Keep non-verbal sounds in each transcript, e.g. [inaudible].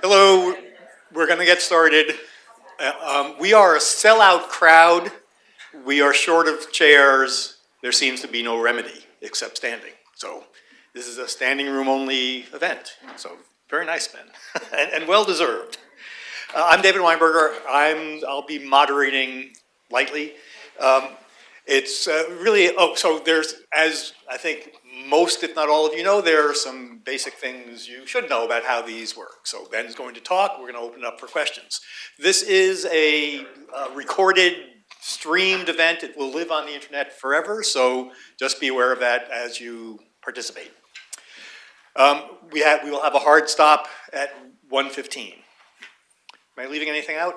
Hello, we're going to get started. Uh, um, we are a sellout crowd. We are short of chairs. There seems to be no remedy except standing. So this is a standing room only event. So very nice, Ben, [laughs] and, and well deserved. Uh, I'm David Weinberger. I'm, I'll be moderating lightly. Um, it's uh, really, oh, so there's, as I think most, if not all of you know, there are some basic things you should know about how these work. So Ben's going to talk, we're gonna open it up for questions. This is a uh, recorded, streamed event. It will live on the internet forever, so just be aware of that as you participate. Um, we, have, we will have a hard stop at 1.15. Am I leaving anything out?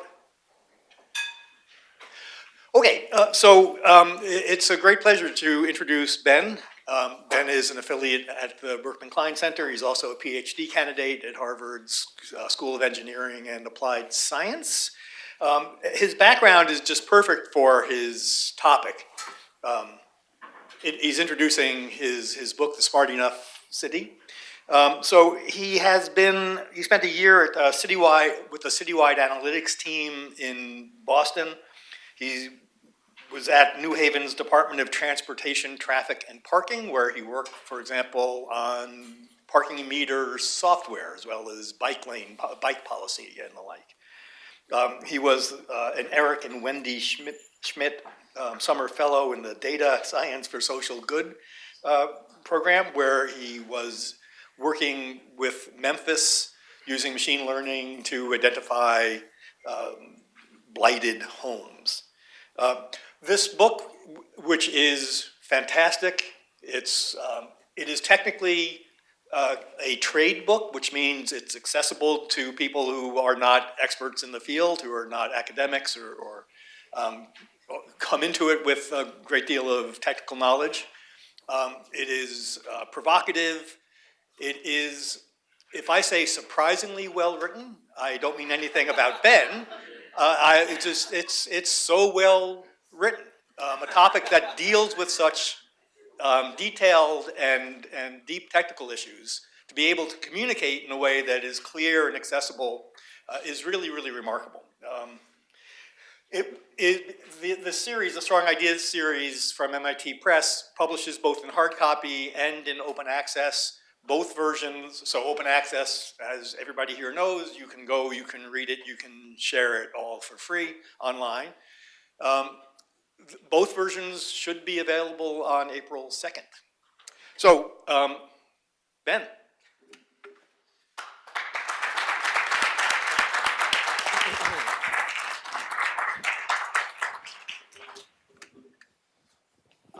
Okay, uh, so um, it's a great pleasure to introduce Ben. Um, ben is an affiliate at the Berkman Klein Center. He's also a PhD candidate at Harvard's uh, School of Engineering and Applied Science. Um, his background is just perfect for his topic. Um, it, he's introducing his, his book, The Smart Enough City. Um, so he has been, he spent a year at uh, Citywide, with the Citywide Analytics team in Boston. He was at New Haven's Department of Transportation, Traffic, and Parking, where he worked, for example, on parking meter software, as well as bike lane, bike policy and the like. Um, he was uh, an Eric and Wendy Schmidt, Schmidt um, Summer Fellow in the Data Science for Social Good uh, program, where he was working with Memphis using machine learning to identify um, blighted homes. Uh, this book, which is fantastic, it's, um, it is technically uh, a trade book, which means it's accessible to people who are not experts in the field, who are not academics or, or um, come into it with a great deal of technical knowledge. Um, it is uh, provocative. It is, if I say surprisingly well written, I don't mean anything about Ben. Uh, I, it's just, it's, it's so well written. Um, a topic that deals with such um, detailed and, and deep technical issues to be able to communicate in a way that is clear and accessible uh, is really, really remarkable. Um, it, it, the, the series, the Strong Ideas series from MIT Press publishes both in hard copy and in open access, both versions. So open access, as everybody here knows, you can go, you can read it, you can share it all for free online. Um, both versions should be available on April 2nd. So, um, Ben.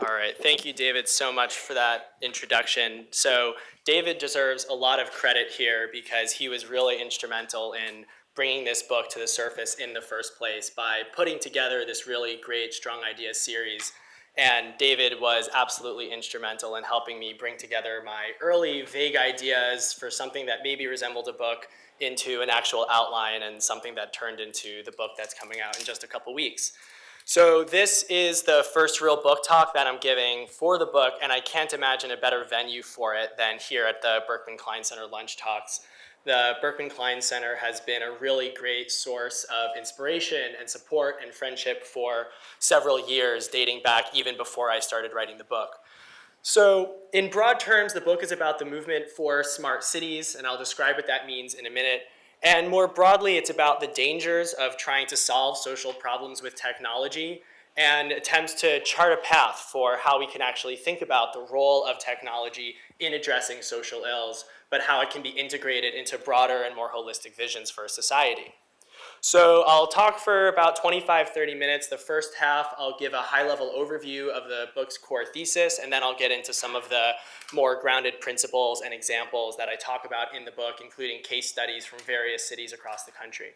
All right, thank you, David, so much for that introduction. So David deserves a lot of credit here because he was really instrumental in bringing this book to the surface in the first place by putting together this really great Strong Ideas series. And David was absolutely instrumental in helping me bring together my early vague ideas for something that maybe resembled a book into an actual outline and something that turned into the book that's coming out in just a couple weeks. So this is the first real book talk that I'm giving for the book, and I can't imagine a better venue for it than here at the Berkman Klein Center Lunch Talks. The Berkman Klein Center has been a really great source of inspiration and support and friendship for several years, dating back even before I started writing the book. So in broad terms, the book is about the movement for smart cities, and I'll describe what that means in a minute. And more broadly, it's about the dangers of trying to solve social problems with technology and attempts to chart a path for how we can actually think about the role of technology in addressing social ills but how it can be integrated into broader and more holistic visions for a society. So I'll talk for about 25, 30 minutes. The first half, I'll give a high-level overview of the book's core thesis, and then I'll get into some of the more grounded principles and examples that I talk about in the book, including case studies from various cities across the country.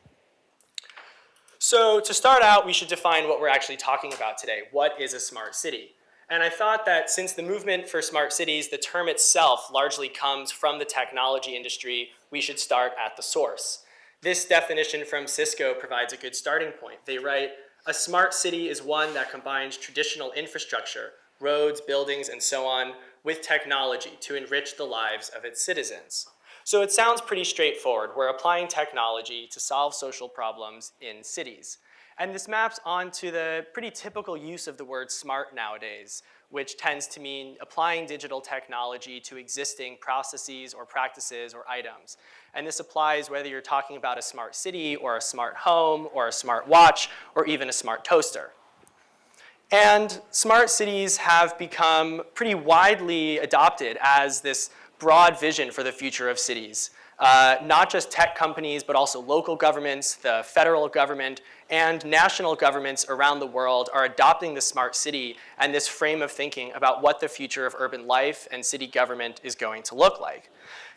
So to start out, we should define what we're actually talking about today. What is a smart city? And I thought that since the movement for smart cities, the term itself largely comes from the technology industry, we should start at the source. This definition from Cisco provides a good starting point. They write, a smart city is one that combines traditional infrastructure, roads, buildings, and so on, with technology to enrich the lives of its citizens. So it sounds pretty straightforward. We're applying technology to solve social problems in cities. And this maps onto the pretty typical use of the word smart nowadays, which tends to mean applying digital technology to existing processes or practices or items. And this applies whether you're talking about a smart city or a smart home or a smart watch or even a smart toaster. And smart cities have become pretty widely adopted as this broad vision for the future of cities. Uh, not just tech companies, but also local governments, the federal government, and national governments around the world are adopting the smart city and this frame of thinking about what the future of urban life and city government is going to look like.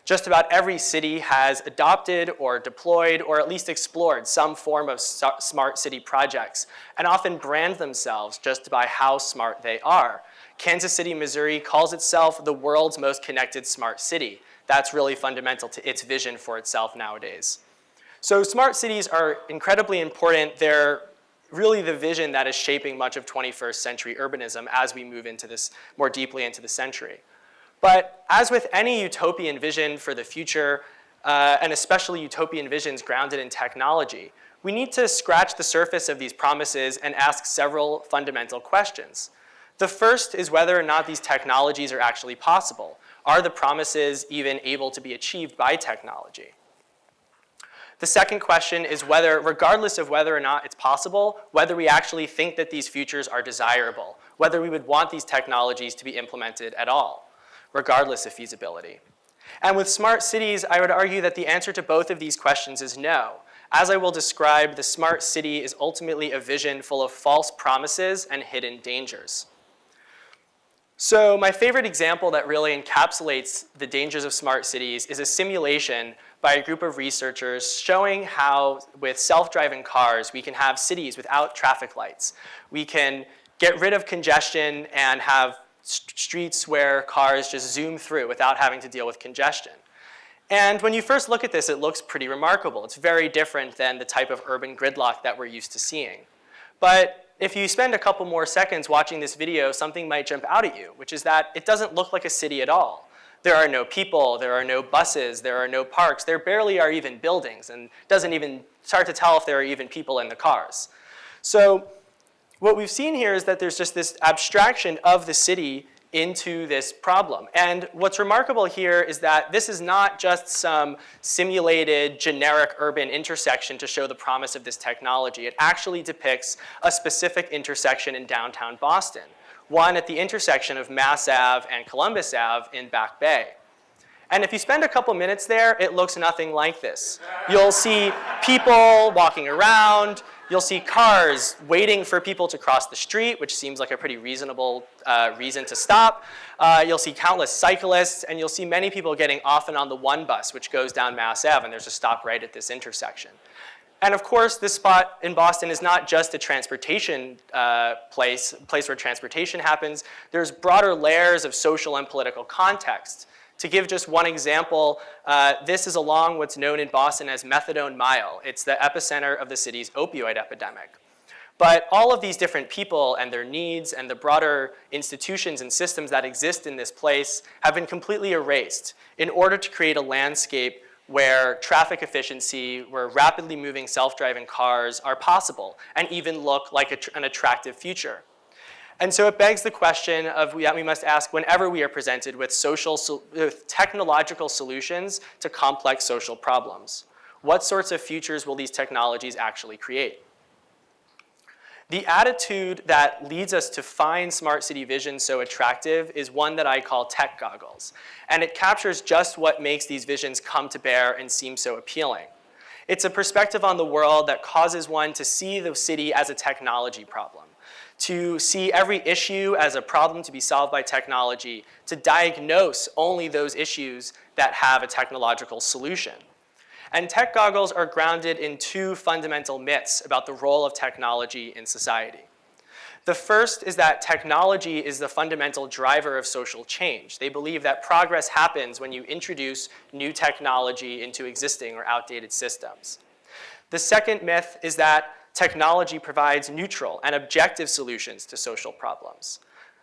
Just about every city has adopted or deployed or at least explored some form of smart city projects and often brand themselves just by how smart they are. Kansas City, Missouri calls itself the world's most connected smart city. That's really fundamental to its vision for itself nowadays. So smart cities are incredibly important. They're really the vision that is shaping much of 21st century urbanism as we move into this more deeply into the century. But as with any utopian vision for the future, uh, and especially utopian visions grounded in technology, we need to scratch the surface of these promises and ask several fundamental questions. The first is whether or not these technologies are actually possible. Are the promises even able to be achieved by technology? The second question is whether, regardless of whether or not it's possible, whether we actually think that these futures are desirable, whether we would want these technologies to be implemented at all, regardless of feasibility. And with smart cities, I would argue that the answer to both of these questions is no. As I will describe, the smart city is ultimately a vision full of false promises and hidden dangers. So my favorite example that really encapsulates the dangers of smart cities is a simulation by a group of researchers showing how with self-driving cars we can have cities without traffic lights. We can get rid of congestion and have streets where cars just zoom through without having to deal with congestion. And when you first look at this, it looks pretty remarkable. It's very different than the type of urban gridlock that we're used to seeing. But if you spend a couple more seconds watching this video, something might jump out at you, which is that it doesn't look like a city at all. There are no people, there are no buses, there are no parks, there barely are even buildings, and doesn't even start to tell if there are even people in the cars. So what we've seen here is that there's just this abstraction of the city into this problem. And what's remarkable here is that this is not just some simulated generic urban intersection to show the promise of this technology. It actually depicts a specific intersection in downtown Boston one at the intersection of Mass Ave and Columbus Ave in Back Bay. And if you spend a couple minutes there, it looks nothing like this. You'll see people walking around. You'll see cars waiting for people to cross the street, which seems like a pretty reasonable uh, reason to stop. Uh, you'll see countless cyclists, and you'll see many people getting off and on the one bus, which goes down Mass Ave, and there's a stop right at this intersection. And of course, this spot in Boston is not just a transportation uh, place, place where transportation happens. There's broader layers of social and political context. To give just one example, uh, this is along what's known in Boston as Methadone Mile. It's the epicenter of the city's opioid epidemic. But all of these different people and their needs and the broader institutions and systems that exist in this place have been completely erased in order to create a landscape where traffic efficiency, where rapidly moving self-driving cars are possible and even look like an attractive future. And so it begs the question of that we must ask whenever we are presented with social, with technological solutions to complex social problems. What sorts of futures will these technologies actually create? The attitude that leads us to find smart city vision so attractive is one that I call tech goggles. And it captures just what makes these visions come to bear and seem so appealing. It's a perspective on the world that causes one to see the city as a technology problem, to see every issue as a problem to be solved by technology, to diagnose only those issues that have a technological solution. And tech goggles are grounded in two fundamental myths about the role of technology in society. The first is that technology is the fundamental driver of social change. They believe that progress happens when you introduce new technology into existing or outdated systems. The second myth is that technology provides neutral and objective solutions to social problems.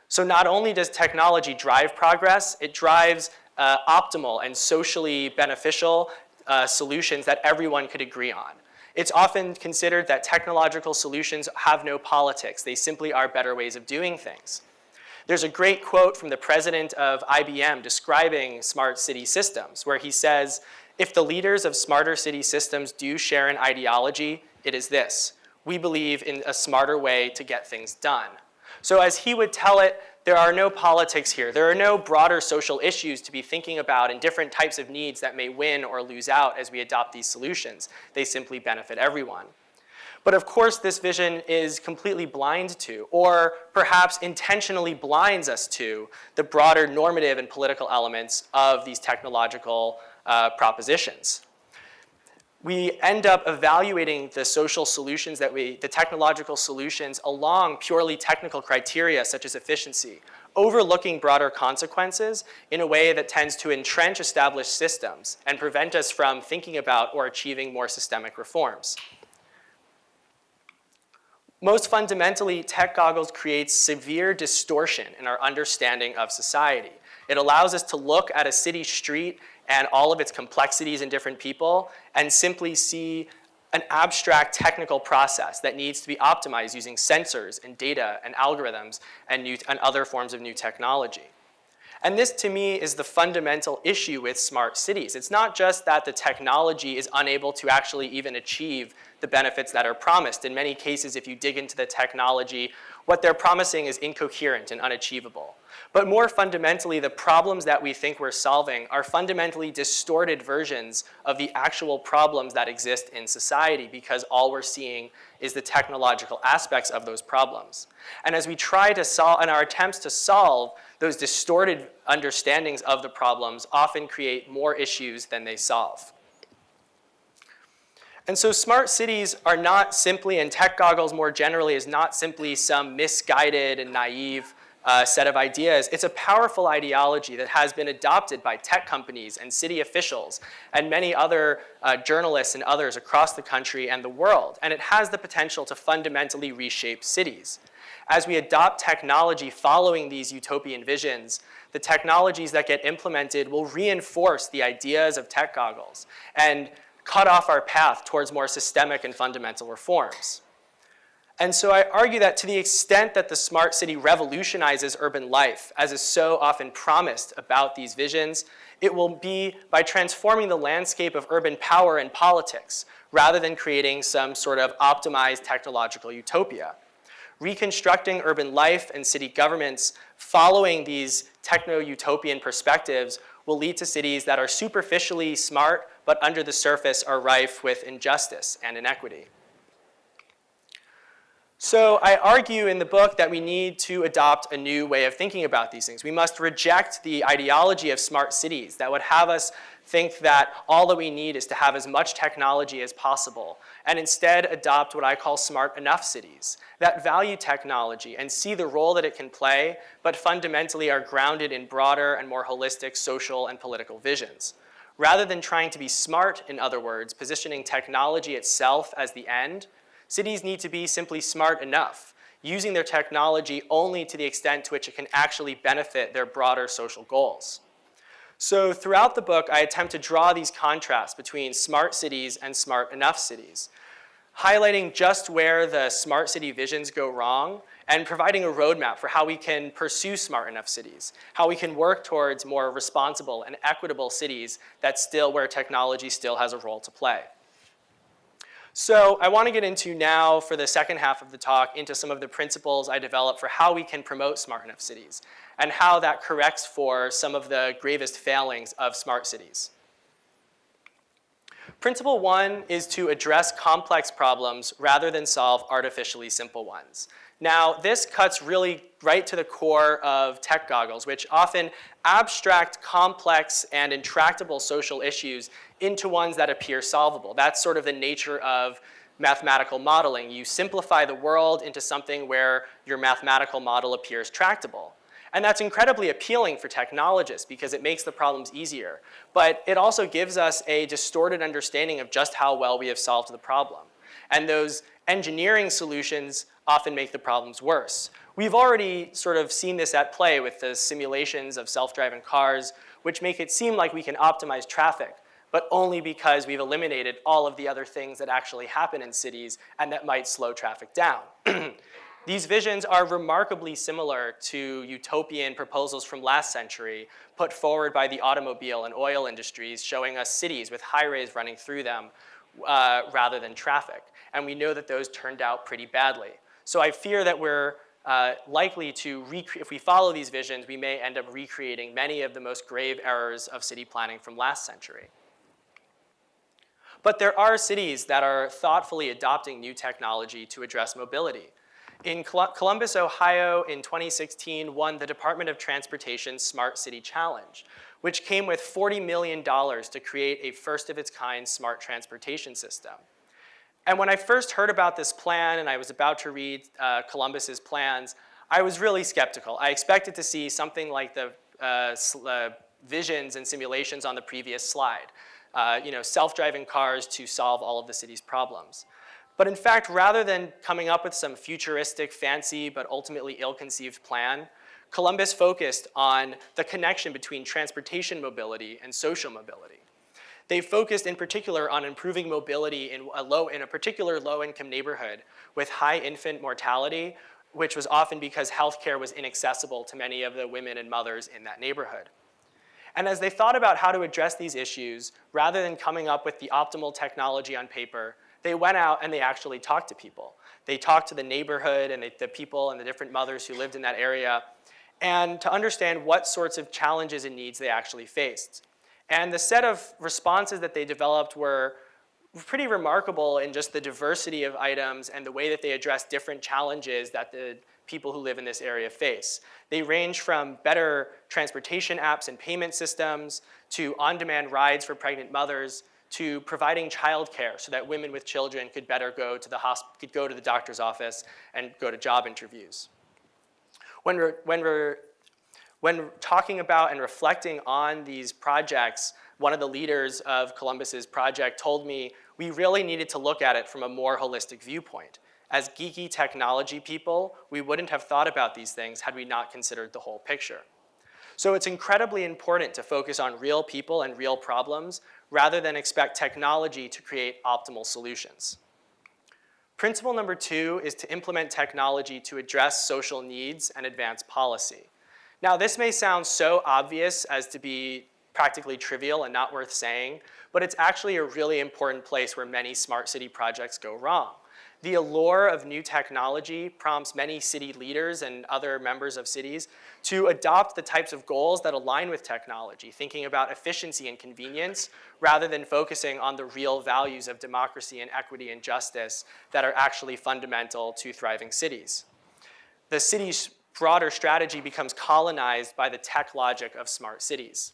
So not only does technology drive progress, it drives uh, optimal and socially beneficial uh, solutions that everyone could agree on. It's often considered that technological solutions have no politics. They simply are better ways of doing things. There's a great quote from the president of IBM describing smart city systems where he says, if the leaders of smarter city systems do share an ideology, it is this. We believe in a smarter way to get things done. So as he would tell it, there are no politics here. There are no broader social issues to be thinking about and different types of needs that may win or lose out as we adopt these solutions. They simply benefit everyone. But of course, this vision is completely blind to, or perhaps intentionally blinds us to, the broader normative and political elements of these technological uh, propositions we end up evaluating the social solutions that we, the technological solutions along purely technical criteria such as efficiency, overlooking broader consequences in a way that tends to entrench established systems and prevent us from thinking about or achieving more systemic reforms. Most fundamentally, tech goggles create severe distortion in our understanding of society. It allows us to look at a city street and all of its complexities in different people and simply see an abstract technical process that needs to be optimized using sensors and data and algorithms and, new, and other forms of new technology. And this to me is the fundamental issue with smart cities. It's not just that the technology is unable to actually even achieve the benefits that are promised. In many cases, if you dig into the technology, what they're promising is incoherent and unachievable. But more fundamentally, the problems that we think we're solving are fundamentally distorted versions of the actual problems that exist in society because all we're seeing is the technological aspects of those problems. And as we try to solve, and our attempts to solve those distorted understandings of the problems often create more issues than they solve. And so smart cities are not simply, and tech goggles more generally is not simply some misguided and naive uh, set of ideas. It's a powerful ideology that has been adopted by tech companies and city officials and many other uh, journalists and others across the country and the world. And it has the potential to fundamentally reshape cities. As we adopt technology following these utopian visions, the technologies that get implemented will reinforce the ideas of tech goggles and cut off our path towards more systemic and fundamental reforms. And so I argue that to the extent that the smart city revolutionizes urban life, as is so often promised about these visions, it will be by transforming the landscape of urban power and politics, rather than creating some sort of optimized technological utopia. Reconstructing urban life and city governments following these techno-utopian perspectives will lead to cities that are superficially smart, but under the surface are rife with injustice and inequity. So I argue in the book that we need to adopt a new way of thinking about these things. We must reject the ideology of smart cities that would have us think that all that we need is to have as much technology as possible and instead adopt what I call smart enough cities that value technology and see the role that it can play, but fundamentally are grounded in broader and more holistic social and political visions. Rather than trying to be smart, in other words, positioning technology itself as the end, Cities need to be simply smart enough, using their technology only to the extent to which it can actually benefit their broader social goals. So throughout the book, I attempt to draw these contrasts between smart cities and smart enough cities, highlighting just where the smart city visions go wrong and providing a roadmap for how we can pursue smart enough cities, how we can work towards more responsible and equitable cities that still, where technology still has a role to play. So I want to get into now, for the second half of the talk, into some of the principles I developed for how we can promote smart enough cities and how that corrects for some of the gravest failings of smart cities. Principle one is to address complex problems rather than solve artificially simple ones. Now, this cuts really right to the core of tech goggles, which often abstract, complex, and intractable social issues into ones that appear solvable. That's sort of the nature of mathematical modeling. You simplify the world into something where your mathematical model appears tractable. And that's incredibly appealing for technologists because it makes the problems easier. But it also gives us a distorted understanding of just how well we have solved the problem. And those engineering solutions often make the problems worse. We've already sort of seen this at play with the simulations of self-driving cars, which make it seem like we can optimize traffic, but only because we've eliminated all of the other things that actually happen in cities and that might slow traffic down. [clears throat] These visions are remarkably similar to utopian proposals from last century put forward by the automobile and oil industries showing us cities with highways running through them uh, rather than traffic. And we know that those turned out pretty badly. So I fear that we're uh, likely to, if we follow these visions, we may end up recreating many of the most grave errors of city planning from last century. But there are cities that are thoughtfully adopting new technology to address mobility. In Columbus, Ohio, in 2016, won the Department of Transportation Smart City Challenge, which came with $40 million to create a first-of-its-kind smart transportation system. And when I first heard about this plan and I was about to read uh, Columbus's plans, I was really skeptical. I expected to see something like the uh, uh, visions and simulations on the previous slide. Uh, you know, self-driving cars to solve all of the city's problems. But in fact, rather than coming up with some futuristic, fancy, but ultimately ill-conceived plan, Columbus focused on the connection between transportation mobility and social mobility. They focused in particular on improving mobility in a, low, in a particular low-income neighborhood with high infant mortality, which was often because healthcare was inaccessible to many of the women and mothers in that neighborhood. And as they thought about how to address these issues, rather than coming up with the optimal technology on paper, they went out and they actually talked to people. They talked to the neighborhood and they, the people and the different mothers who lived in that area and to understand what sorts of challenges and needs they actually faced. And the set of responses that they developed were pretty remarkable in just the diversity of items and the way that they address different challenges that the people who live in this area face. They range from better transportation apps and payment systems to on-demand rides for pregnant mothers to providing childcare so that women with children could better go to the could go to the doctor's office and go to job interviews. When we're, when we're when talking about and reflecting on these projects, one of the leaders of Columbus's project told me we really needed to look at it from a more holistic viewpoint. As geeky technology people, we wouldn't have thought about these things had we not considered the whole picture. So it's incredibly important to focus on real people and real problems rather than expect technology to create optimal solutions. Principle number two is to implement technology to address social needs and advance policy. Now this may sound so obvious as to be practically trivial and not worth saying, but it's actually a really important place where many smart city projects go wrong. The allure of new technology prompts many city leaders and other members of cities to adopt the types of goals that align with technology, thinking about efficiency and convenience rather than focusing on the real values of democracy and equity and justice that are actually fundamental to thriving cities. The city's broader strategy becomes colonized by the tech logic of smart cities.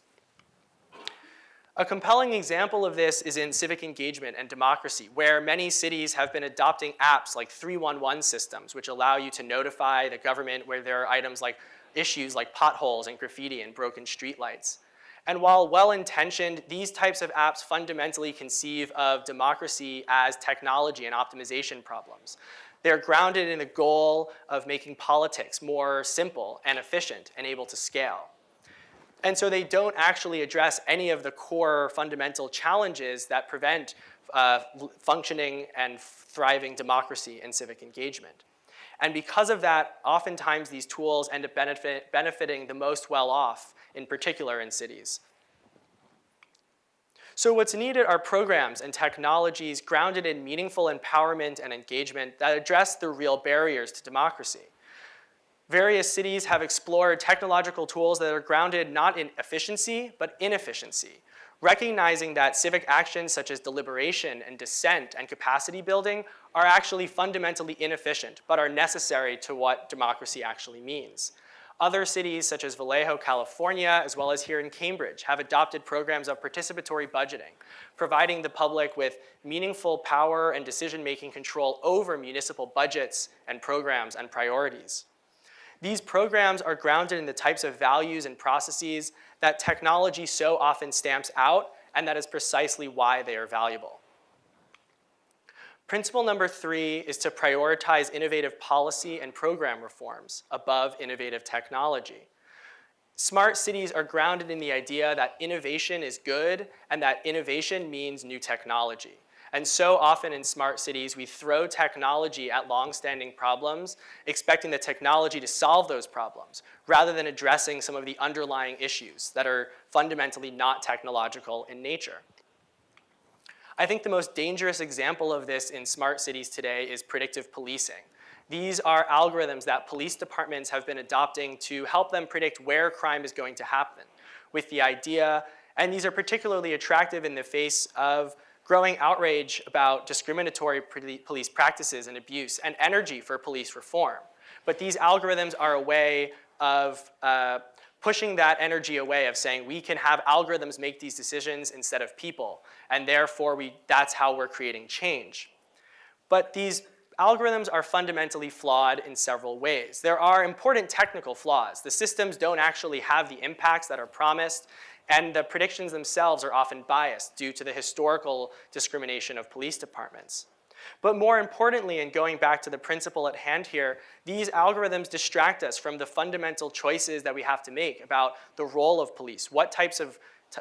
A compelling example of this is in civic engagement and democracy, where many cities have been adopting apps like 311 systems, which allow you to notify the government where there are items like issues like potholes and graffiti and broken streetlights. And while well-intentioned, these types of apps fundamentally conceive of democracy as technology and optimization problems. They're grounded in the goal of making politics more simple and efficient and able to scale. And so they don't actually address any of the core fundamental challenges that prevent uh, functioning and thriving democracy and civic engagement. And because of that, oftentimes these tools end up benefit, benefiting the most well-off, in particular in cities. So what's needed are programs and technologies grounded in meaningful empowerment and engagement that address the real barriers to democracy. Various cities have explored technological tools that are grounded not in efficiency, but inefficiency, recognizing that civic actions such as deliberation and dissent and capacity building are actually fundamentally inefficient, but are necessary to what democracy actually means. Other cities such as Vallejo, California, as well as here in Cambridge, have adopted programs of participatory budgeting, providing the public with meaningful power and decision-making control over municipal budgets and programs and priorities. These programs are grounded in the types of values and processes that technology so often stamps out, and that is precisely why they are valuable. Principle number three is to prioritize innovative policy and program reforms above innovative technology. Smart cities are grounded in the idea that innovation is good and that innovation means new technology. And so often in smart cities, we throw technology at long-standing problems, expecting the technology to solve those problems, rather than addressing some of the underlying issues that are fundamentally not technological in nature. I think the most dangerous example of this in smart cities today is predictive policing. These are algorithms that police departments have been adopting to help them predict where crime is going to happen with the idea, and these are particularly attractive in the face of growing outrage about discriminatory police practices and abuse and energy for police reform. But these algorithms are a way of uh, pushing that energy away of saying we can have algorithms make these decisions instead of people, and therefore we, that's how we're creating change. But these algorithms are fundamentally flawed in several ways. There are important technical flaws. The systems don't actually have the impacts that are promised, and the predictions themselves are often biased due to the historical discrimination of police departments. But more importantly, and going back to the principle at hand here, these algorithms distract us from the fundamental choices that we have to make about the role of police, what types of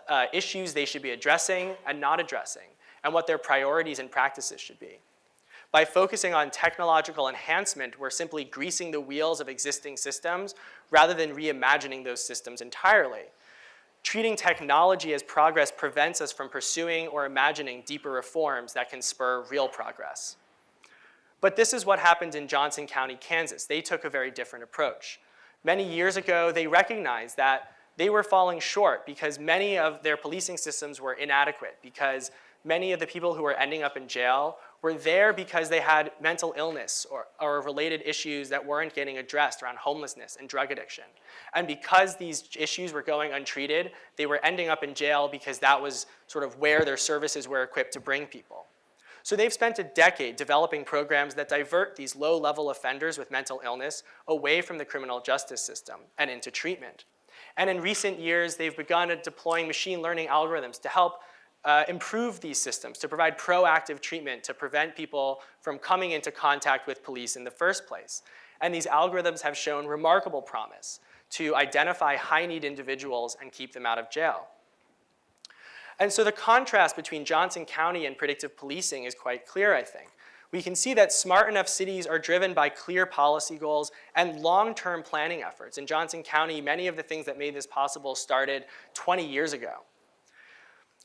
uh, issues they should be addressing and not addressing, and what their priorities and practices should be. By focusing on technological enhancement, we're simply greasing the wheels of existing systems rather than reimagining those systems entirely. Treating technology as progress prevents us from pursuing or imagining deeper reforms that can spur real progress. But this is what happened in Johnson County, Kansas. They took a very different approach. Many years ago, they recognized that they were falling short because many of their policing systems were inadequate because many of the people who were ending up in jail were there because they had mental illness or, or related issues that weren't getting addressed around homelessness and drug addiction. And because these issues were going untreated, they were ending up in jail because that was sort of where their services were equipped to bring people. So they've spent a decade developing programs that divert these low-level offenders with mental illness away from the criminal justice system and into treatment. And in recent years, they've begun deploying machine learning algorithms to help uh, improve these systems, to provide proactive treatment to prevent people from coming into contact with police in the first place. And these algorithms have shown remarkable promise to identify high-need individuals and keep them out of jail. And so the contrast between Johnson County and predictive policing is quite clear, I think. We can see that smart enough cities are driven by clear policy goals and long-term planning efforts. In Johnson County, many of the things that made this possible started 20 years ago.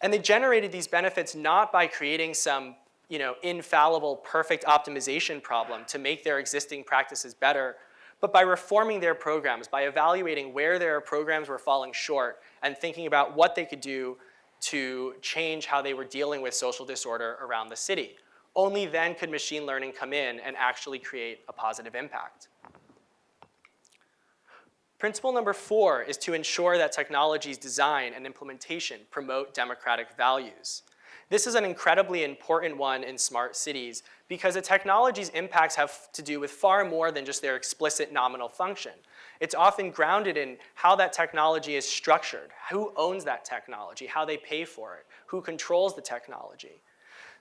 And they generated these benefits not by creating some you know, infallible, perfect optimization problem to make their existing practices better, but by reforming their programs, by evaluating where their programs were falling short and thinking about what they could do to change how they were dealing with social disorder around the city. Only then could machine learning come in and actually create a positive impact. Principle number four is to ensure that technology's design and implementation promote democratic values. This is an incredibly important one in smart cities because the technology's impacts have to do with far more than just their explicit nominal function. It's often grounded in how that technology is structured, who owns that technology, how they pay for it, who controls the technology.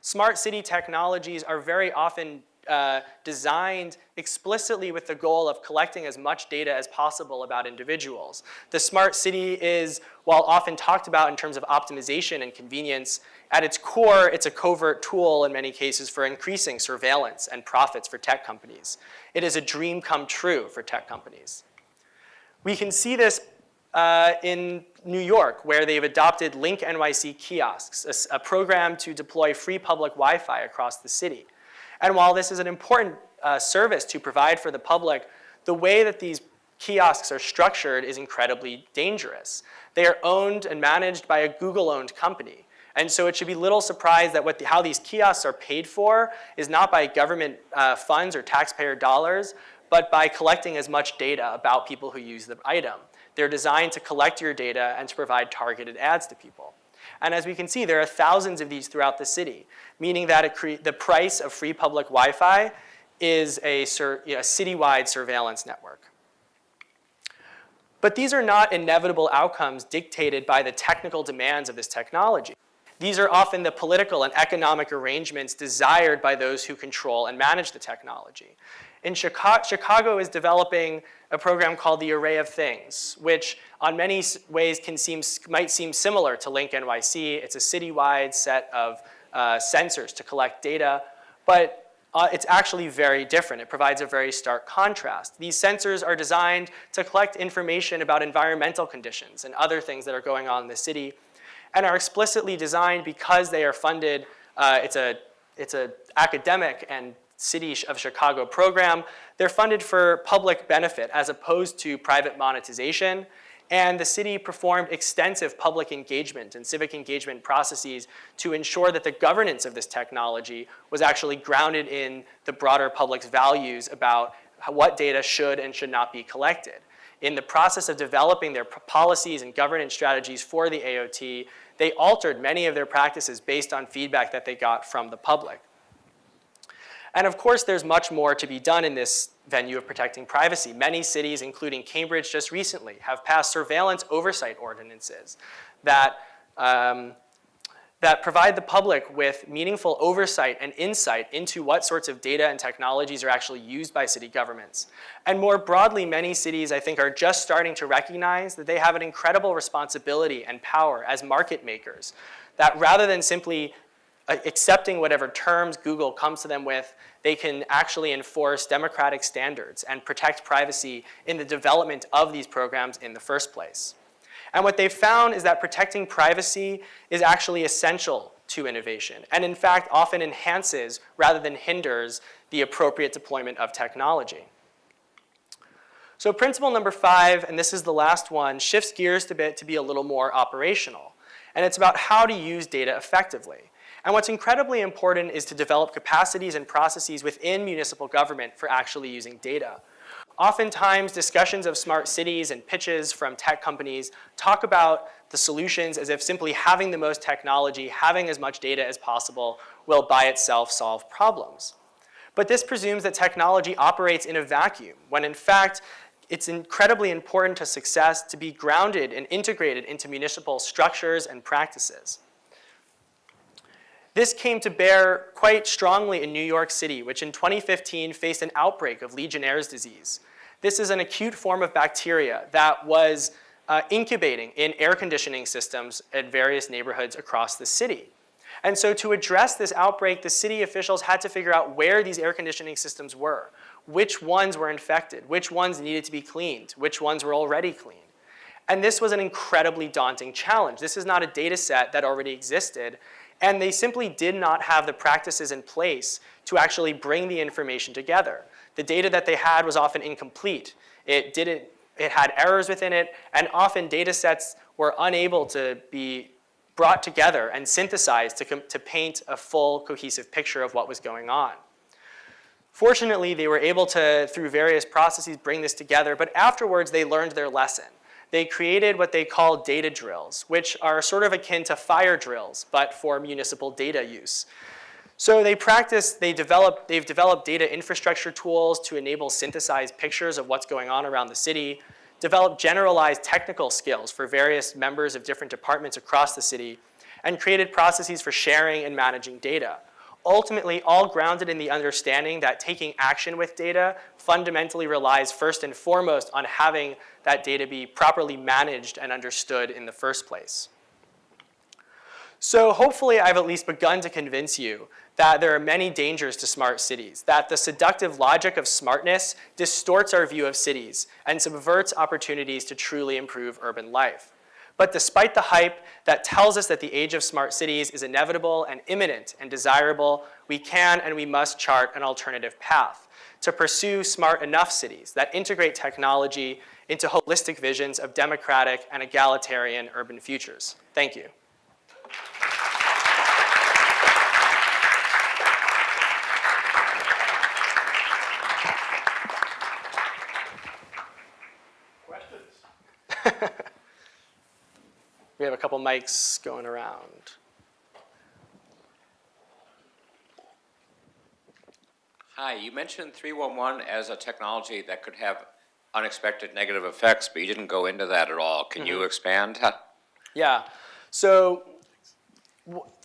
Smart city technologies are very often uh, designed explicitly with the goal of collecting as much data as possible about individuals. The smart city is, while often talked about in terms of optimization and convenience, at its core, it's a covert tool in many cases for increasing surveillance and profits for tech companies. It is a dream come true for tech companies. We can see this uh, in New York, where they've adopted Link NYC kiosks, a, a program to deploy free public Wi-Fi across the city. And while this is an important uh, service to provide for the public, the way that these kiosks are structured is incredibly dangerous. They are owned and managed by a Google-owned company. And so it should be little surprise that what the, how these kiosks are paid for is not by government uh, funds or taxpayer dollars, but by collecting as much data about people who use the item. They're designed to collect your data and to provide targeted ads to people. And as we can see, there are thousands of these throughout the city, meaning that the price of free public Wi-Fi is a, you know, a citywide surveillance network. But these are not inevitable outcomes dictated by the technical demands of this technology. These are often the political and economic arrangements desired by those who control and manage the technology. In Chicago, Chicago is developing a program called the Array of Things, which on many ways can seem, might seem similar to Link NYC. It's a citywide set of uh, sensors to collect data, but uh, it's actually very different. It provides a very stark contrast. These sensors are designed to collect information about environmental conditions and other things that are going on in the city and are explicitly designed because they are funded, uh, it's a it's a academic and City of Chicago program. They're funded for public benefit as opposed to private monetization. And the city performed extensive public engagement and civic engagement processes to ensure that the governance of this technology was actually grounded in the broader public's values about what data should and should not be collected. In the process of developing their policies and governance strategies for the AOT, they altered many of their practices based on feedback that they got from the public. And of course, there's much more to be done in this venue of protecting privacy. Many cities, including Cambridge just recently, have passed surveillance oversight ordinances that, um, that provide the public with meaningful oversight and insight into what sorts of data and technologies are actually used by city governments. And more broadly, many cities, I think, are just starting to recognize that they have an incredible responsibility and power as market makers, that rather than simply Uh, accepting whatever terms Google comes to them with, they can actually enforce democratic standards and protect privacy in the development of these programs in the first place. And what they've found is that protecting privacy is actually essential to innovation, and in fact often enhances rather than hinders the appropriate deployment of technology. So principle number five, and this is the last one, shifts gears a bit to be a little more operational. And it's about how to use data effectively. And what's incredibly important is to develop capacities and processes within municipal government for actually using data. Oftentimes, discussions of smart cities and pitches from tech companies talk about the solutions as if simply having the most technology, having as much data as possible, will by itself solve problems. But this presumes that technology operates in a vacuum, when in fact, it's incredibly important to success to be grounded and integrated into municipal structures and practices. This came to bear quite strongly in New York City, which in 2015 faced an outbreak of Legionnaire's disease. This is an acute form of bacteria that was uh, incubating in air conditioning systems at various neighborhoods across the city. And so to address this outbreak, the city officials had to figure out where these air conditioning systems were, which ones were infected, which ones needed to be cleaned, which ones were already clean. And this was an incredibly daunting challenge. This is not a data set that already existed, and they simply did not have the practices in place to actually bring the information together. The data that they had was often incomplete. It didn't, it had errors within it, and often data sets were unable to be brought together and synthesized to, to paint a full cohesive picture of what was going on. Fortunately, they were able to, through various processes, bring this together, but afterwards they learned their lesson. They created what they call data drills, which are sort of akin to fire drills, but for municipal data use. So they practice, they develop, they've developed data infrastructure tools to enable synthesized pictures of what's going on around the city, developed generalized technical skills for various members of different departments across the city, and created processes for sharing and managing data. Ultimately, all grounded in the understanding that taking action with data fundamentally relies first and foremost on having that data be properly managed and understood in the first place. So hopefully I've at least begun to convince you that there are many dangers to smart cities, that the seductive logic of smartness distorts our view of cities and subverts opportunities to truly improve urban life. But despite the hype that tells us that the age of smart cities is inevitable and imminent and desirable, we can and we must chart an alternative path to pursue smart enough cities that integrate technology into holistic visions of democratic and egalitarian urban futures. Thank you. Questions? [laughs] We have a couple mics going around. Hi, you mentioned 311 as a technology that could have unexpected negative effects, but you didn't go into that at all. Can you expand? [laughs] Yeah. So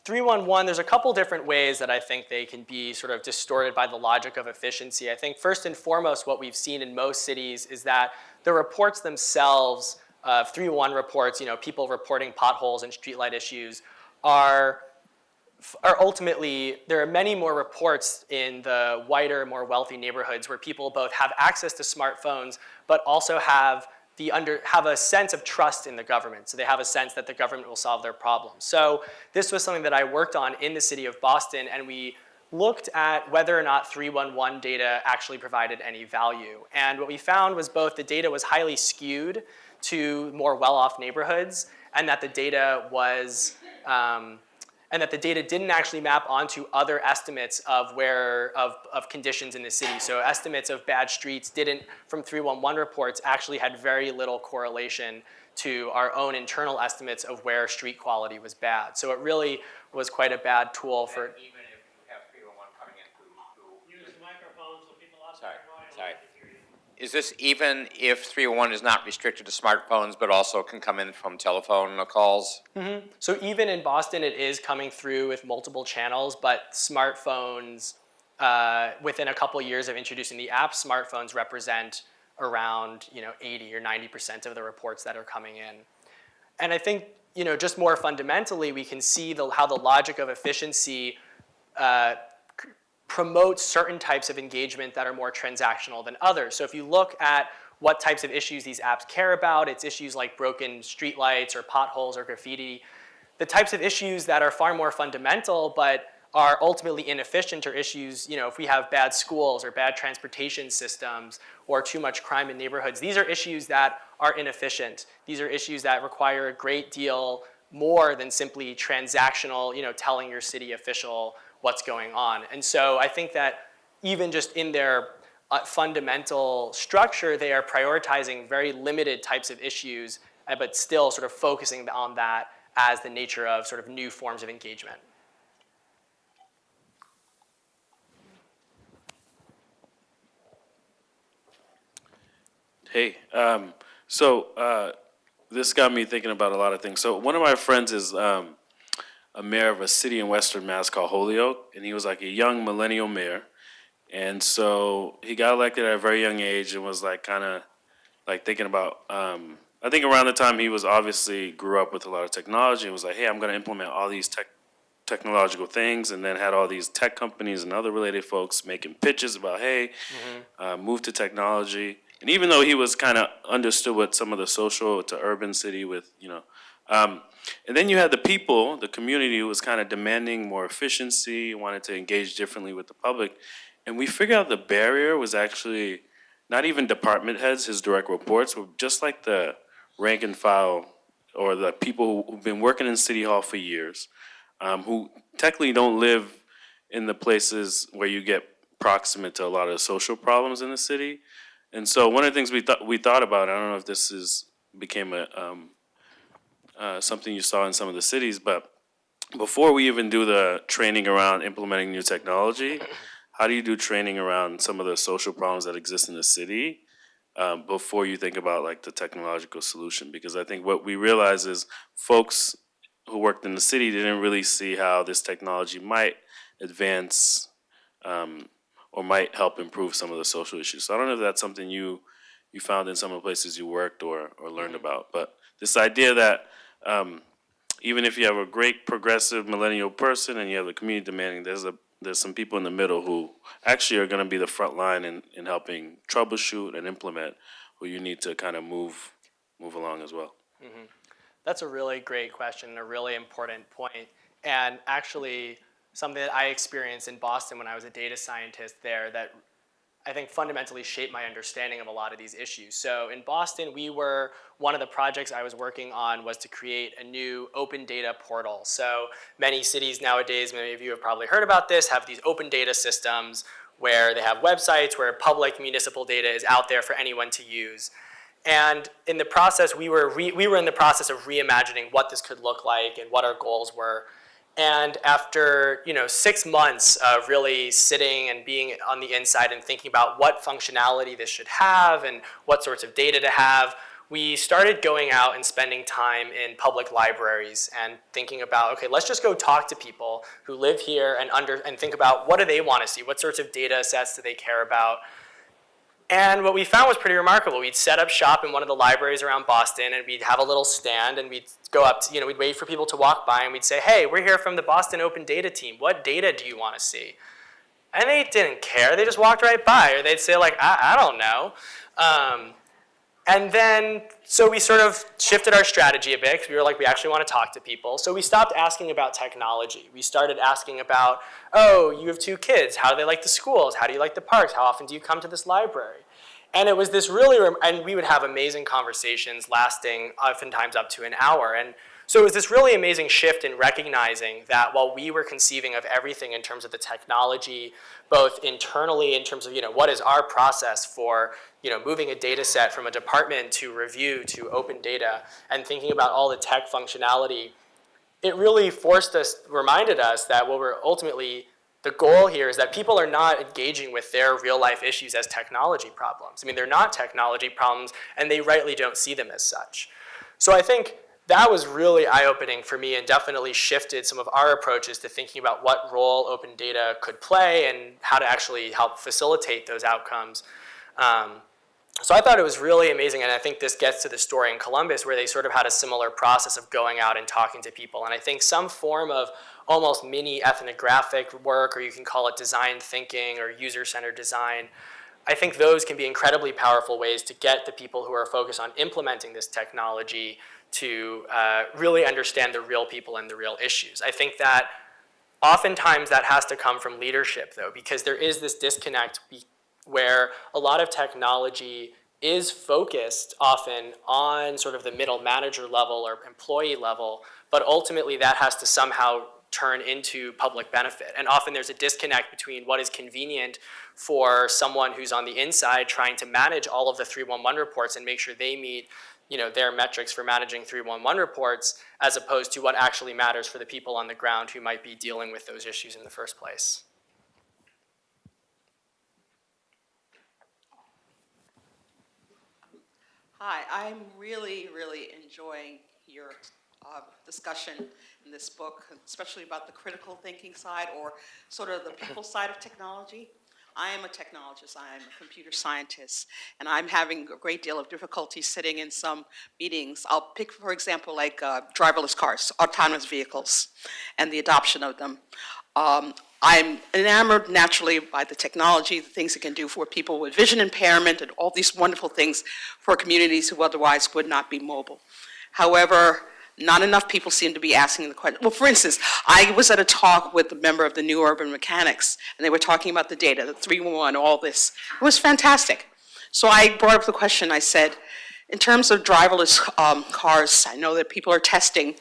311, there's a couple different ways that I think they can be sort of distorted by the logic of efficiency. I think first and foremost, what we've seen in most cities is that the reports themselves, uh, 311 reports, you know, people reporting potholes and streetlight issues, are are ultimately, there are many more reports in the wider, more wealthy neighborhoods where people both have access to smartphones, but also have the under, have a sense of trust in the government. So they have a sense that the government will solve their problems. So this was something that I worked on in the city of Boston and we looked at whether or not 311 data actually provided any value. And what we found was both the data was highly skewed to more well-off neighborhoods and that the data was, um, and that the data didn't actually map onto other estimates of where of, of conditions in the city. So estimates of bad streets didn't, from 311 reports, actually had very little correlation to our own internal estimates of where street quality was bad. So it really was quite a bad tool for, Even if you have three one one coming in through, Use the microphone so people outside Sorry, the audience sorry. can hear you. Is this even if 301 is not restricted to smartphones, but also can come in from telephone calls? So even in Boston, it is coming through with multiple channels, but smartphones, uh, within a couple years of introducing the app, smartphones represent around you know 80 or 90% of the reports that are coming in. And I think you know just more fundamentally, we can see the, how the logic of efficiency uh, promotes certain types of engagement that are more transactional than others. So if you look at what types of issues these apps care about, it's issues like broken streetlights or potholes or graffiti. The types of issues that are far more fundamental but are ultimately inefficient are issues, you know, if we have bad schools or bad transportation systems or too much crime in neighborhoods, these are issues that are inefficient. These are issues that require a great deal more than simply transactional, you know, telling your city official what's going on. And so I think that even just in their uh, fundamental structure, they are prioritizing very limited types of issues, uh, but still sort of focusing on that as the nature of sort of new forms of engagement. Hey, um, so uh, this got me thinking about a lot of things. So one of my friends is um, a mayor of a city in Western Mass called Holyoke, and he was like a young millennial mayor. And so he got elected at a very young age and was like kind of like thinking about. Um, I think around the time he was obviously grew up with a lot of technology and was like, hey, I'm going to implement all these tech technological things, and then had all these tech companies and other related folks making pitches about, hey, uh, move to technology. And even though he was kind of understood what some of the social to urban city with, you know, um, and then you had the people, the community who was kind of demanding more efficiency, wanted to engage differently with the public. And we figured out the barrier was actually not even department heads, his direct reports, were just like the rank and file or the people who've been working in City Hall for years, um, who technically don't live in the places where you get proximate to a lot of social problems in the city. And so one of the things we thought we thought about, I don't know if this is became a um, uh, something you saw in some of the cities, but before we even do the training around implementing new technology, how do you do training around some of the social problems that exist in the city um, before you think about like the technological solution? Because I think what we realize is folks who worked in the city didn't really see how this technology might advance um, or might help improve some of the social issues. So I don't know if that's something you you found in some of the places you worked or or learned about, but this idea that um, even if you have a great progressive millennial person and you have the community demanding, there's a there's some people in the middle who actually are going to be the front line in, in helping troubleshoot and implement, who you need to kind of move move along as well. That's a really great question, and a really important point. And actually, something that I experienced in Boston when I was a data scientist there that I think fundamentally shaped my understanding of a lot of these issues. So in Boston, we were, one of the projects I was working on was to create a new open data portal. So many cities nowadays, many of you have probably heard about this, have these open data systems where they have websites where public municipal data is out there for anyone to use. And in the process, we were, re, we were in the process of reimagining what this could look like and what our goals were. And after you know six months of really sitting and being on the inside and thinking about what functionality this should have and what sorts of data to have, we started going out and spending time in public libraries and thinking about, okay, let's just go talk to people who live here and under and think about what do they want to see? What sorts of data sets do they care about? And what we found was pretty remarkable. We'd set up shop in one of the libraries around Boston and we'd have a little stand and we'd go up, to, you know, we'd wait for people to walk by and we'd say, hey, we're here from the Boston Open Data team. What data do you want to see? And they didn't care. They just walked right by or they'd say like, I, I don't know. Um, and then, so we sort of shifted our strategy a bit because we were like, we actually want to talk to people. So we stopped asking about technology. We started asking about, oh, you have two kids. How do they like the schools? How do you like the parks? How often do you come to this library? And it was this really, and we would have amazing conversations lasting oftentimes up to an hour. And so it was this really amazing shift in recognizing that while we were conceiving of everything in terms of the technology, both internally in terms of, you know, what is our process for, you know, moving a data set from a department to review to open data and thinking about all the tech functionality, it really forced us, reminded us that what we're ultimately, the goal here is that people are not engaging with their real life issues as technology problems. I mean, they're not technology problems and they rightly don't see them as such. So I think that was really eye-opening for me and definitely shifted some of our approaches to thinking about what role open data could play and how to actually help facilitate those outcomes. Um, so I thought it was really amazing, and I think this gets to the story in Columbus where they sort of had a similar process of going out and talking to people. And I think some form of almost mini ethnographic work, or you can call it design thinking or user-centered design, I think those can be incredibly powerful ways to get the people who are focused on implementing this technology to uh, really understand the real people and the real issues. I think that oftentimes that has to come from leadership though, because there is this disconnect where a lot of technology is focused often on sort of the middle manager level or employee level, but ultimately that has to somehow turn into public benefit. And often there's a disconnect between what is convenient for someone who's on the inside trying to manage all of the 311 reports and make sure they meet you know, their metrics for managing 311 reports as opposed to what actually matters for the people on the ground who might be dealing with those issues in the first place. Hi, I'm really, really enjoying your uh, discussion in this book, especially about the critical thinking side or sort of the people side of technology. I am a technologist, I am a computer scientist, and I'm having a great deal of difficulty sitting in some meetings. I'll pick, for example, like uh, driverless cars, autonomous vehicles, and the adoption of them. Um, I'm enamored naturally by the technology, the things it can do for people with vision impairment and all these wonderful things for communities who otherwise would not be mobile. However, not enough people seem to be asking the question. Well, for instance, I was at a talk with a member of the New Urban Mechanics, and they were talking about the data, the 3-1, all this. It was fantastic. So I brought up the question, I said, in terms of driverless um, cars, I know that people are testing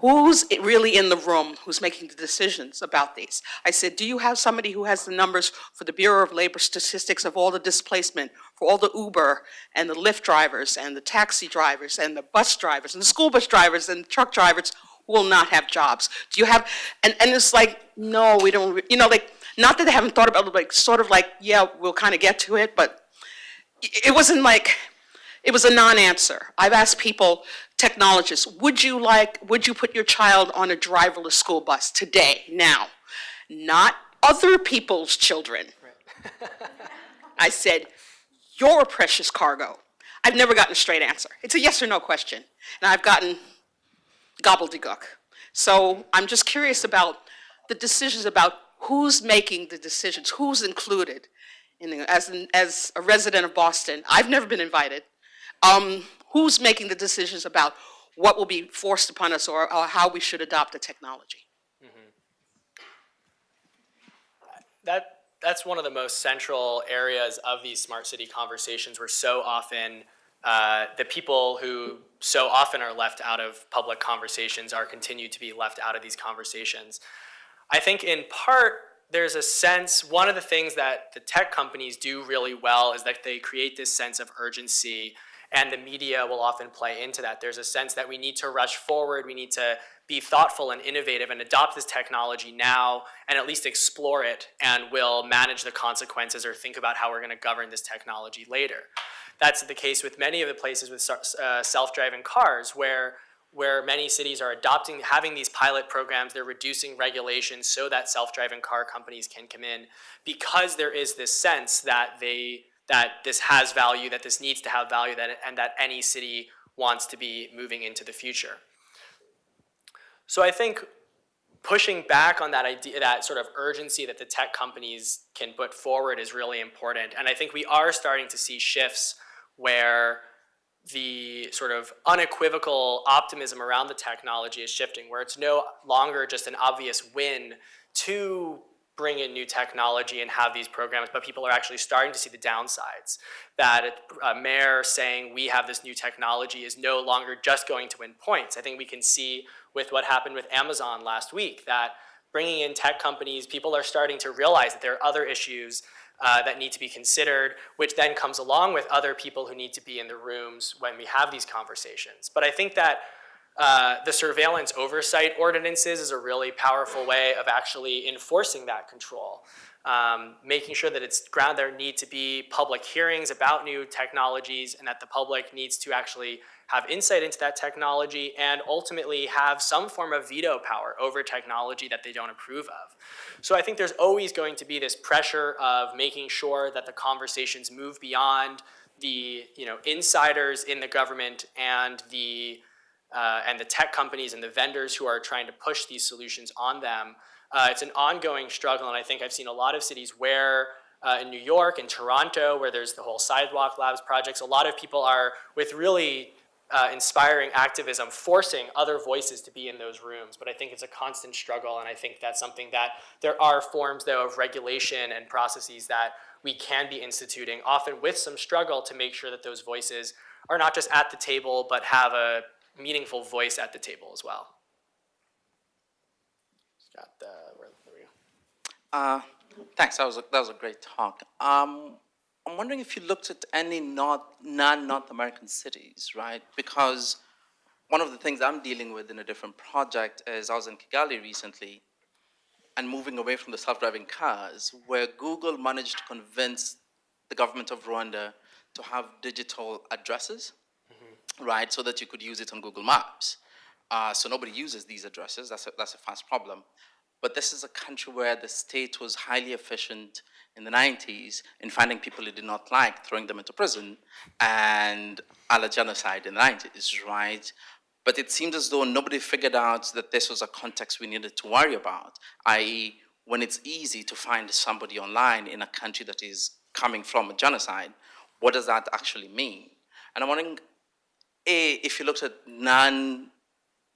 Who's really in the room who's making the decisions about these? I said, do you have somebody who has the numbers for the Bureau of Labor Statistics of all the displacement, for all the Uber and the Lyft drivers and the taxi drivers and the bus drivers and the school bus drivers and the truck drivers who will not have jobs? Do you have, and, and it's like, no, we don't, you know, like, not that they haven't thought about it, like, sort of like, yeah, we'll kind of get to it, but it wasn't like, it was a non-answer. I've asked people, technologists, would you like, would you put your child on a driverless school bus today, now? Not other people's children. I said, your precious cargo. I've never gotten a straight answer. It's a yes or no question. And I've gotten gobbledygook. So I'm just curious about the decisions about who's making the decisions, who's included. In the, as, an, as a resident of Boston, I've never been invited. Um, who's making the decisions about what will be forced upon us or, or how we should adopt the technology? That, that's one of the most central areas of these smart city conversations where so often uh, the people who so often are left out of public conversations are continued to be left out of these conversations. I think in part, there's a sense, one of the things that the tech companies do really well is that they create this sense of urgency and the media will often play into that. There's a sense that we need to rush forward, we need to be thoughtful and innovative and adopt this technology now and at least explore it and we'll manage the consequences or think about how we're gonna govern this technology later. that's the case with many of the places with uh, self-driving cars where where many cities are adopting, having these pilot programs, they're reducing regulations so that self-driving car companies can come in because there is this sense that they, that this has value, that this needs to have value, that, and that any city wants to be moving into the future. So I think pushing back on that idea, that sort of urgency that the tech companies can put forward is really important. And I think we are starting to see shifts where the sort of unequivocal optimism around the technology is shifting, where it's no longer just an obvious win to bring in new technology and have these programs, but people are actually starting to see the downsides. That a mayor saying we have this new technology is no longer just going to win points. I think we can see with what happened with Amazon last week that bringing in tech companies, people are starting to realize that there are other issues uh, that need to be considered, which then comes along with other people who need to be in the rooms when we have these conversations. But I think that uh, the surveillance oversight ordinances is a really powerful way of actually enforcing that control. Um, making sure that it's ground there need to be public hearings about new technologies and that the public needs to actually have insight into that technology and ultimately have some form of veto power over technology that they don't approve of. So I think there's always going to be this pressure of making sure that the conversations move beyond the you know insiders in the government and the uh, and the tech companies and the vendors who are trying to push these solutions on them. Uh, it's an ongoing struggle, and I think I've seen a lot of cities where uh, in New York and Toronto, where there's the whole Sidewalk Labs projects, a lot of people are with really uh, inspiring activism, forcing other voices to be in those rooms. But I think it's a constant struggle, and I think that's something that there are forms, though, of regulation and processes that we can be instituting, often with some struggle to make sure that those voices are not just at the table, but have a meaningful voice at the table as well. Got the, where, there we go. Uh, Thanks, that was, a that was a great talk. Um, I'm wondering if you looked at any non-North American cities, right? Because one of the things I'm dealing with in a different project is I was in Kigali recently and moving away from the self-driving cars, where Google managed to convince the government of Rwanda to have digital addresses, right, so that you could use it on Google Maps. Uh, so nobody uses these addresses. That's a, that's a fast problem. But this is a country where the state was highly efficient in the 90s in finding people it did not like, throwing them into prison, and a la genocide in the 90s, right? But it seemed as though nobody figured out that this was a context we needed to worry about, i.e., when it's easy to find somebody online in a country that is coming from a genocide, what does that actually mean? And I'm wondering, A, if you looked at non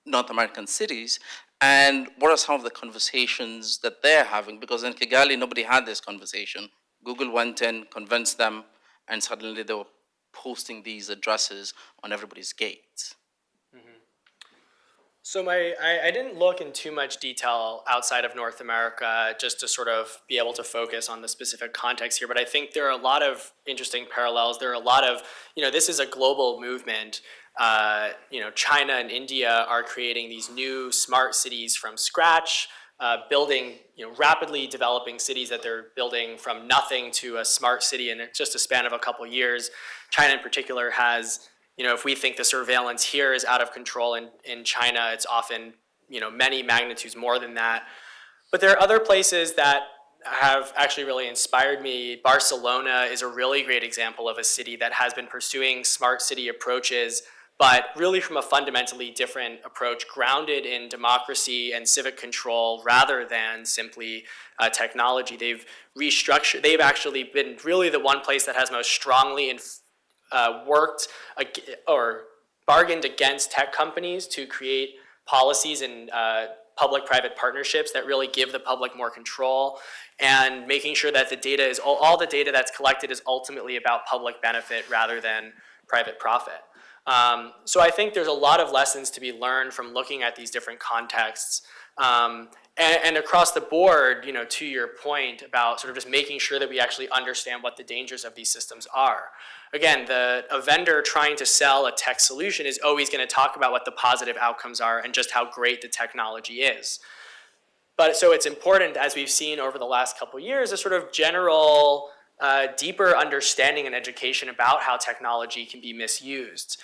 North American cities, and what are some of the conversations that they're having? Because in Kigali, nobody had this conversation. Google went in, convinced them, and suddenly they were posting these addresses on everybody's gates. Mm-hmm. So my, I, I didn't look in too much detail outside of North America just to sort of be able to focus on the specific context here, but I think there are a lot of interesting parallels. There are a lot of, you know, this is a global movement. Uh, you know, China and India are creating these new smart cities from scratch, uh, building, you know, rapidly developing cities that they're building from nothing to a smart city in just a span of a couple years. China in particular has you know, if we think the surveillance here is out of control in, in China, it's often, you know, many magnitudes more than that. But there are other places that have actually really inspired me. Barcelona is a really great example of a city that has been pursuing smart city approaches, but really from a fundamentally different approach, grounded in democracy and civic control rather than simply uh, technology. They've restructured, they've actually been really the one place that has most strongly uh, worked or bargained against tech companies to create policies and uh, public-private partnerships that really give the public more control and making sure that the data is all, all the data that's collected is ultimately about public benefit rather than private profit. Um, so I think there's a lot of lessons to be learned from looking at these different contexts. Um, and, and across the board, you know, to your point about sort of just making sure that we actually understand what the dangers of these systems are. Again, the, a vendor trying to sell a tech solution is always going to talk about what the positive outcomes are and just how great the technology is. But so it's important, as we've seen over the last couple years, a sort of general uh, deeper understanding and education about how technology can be misused.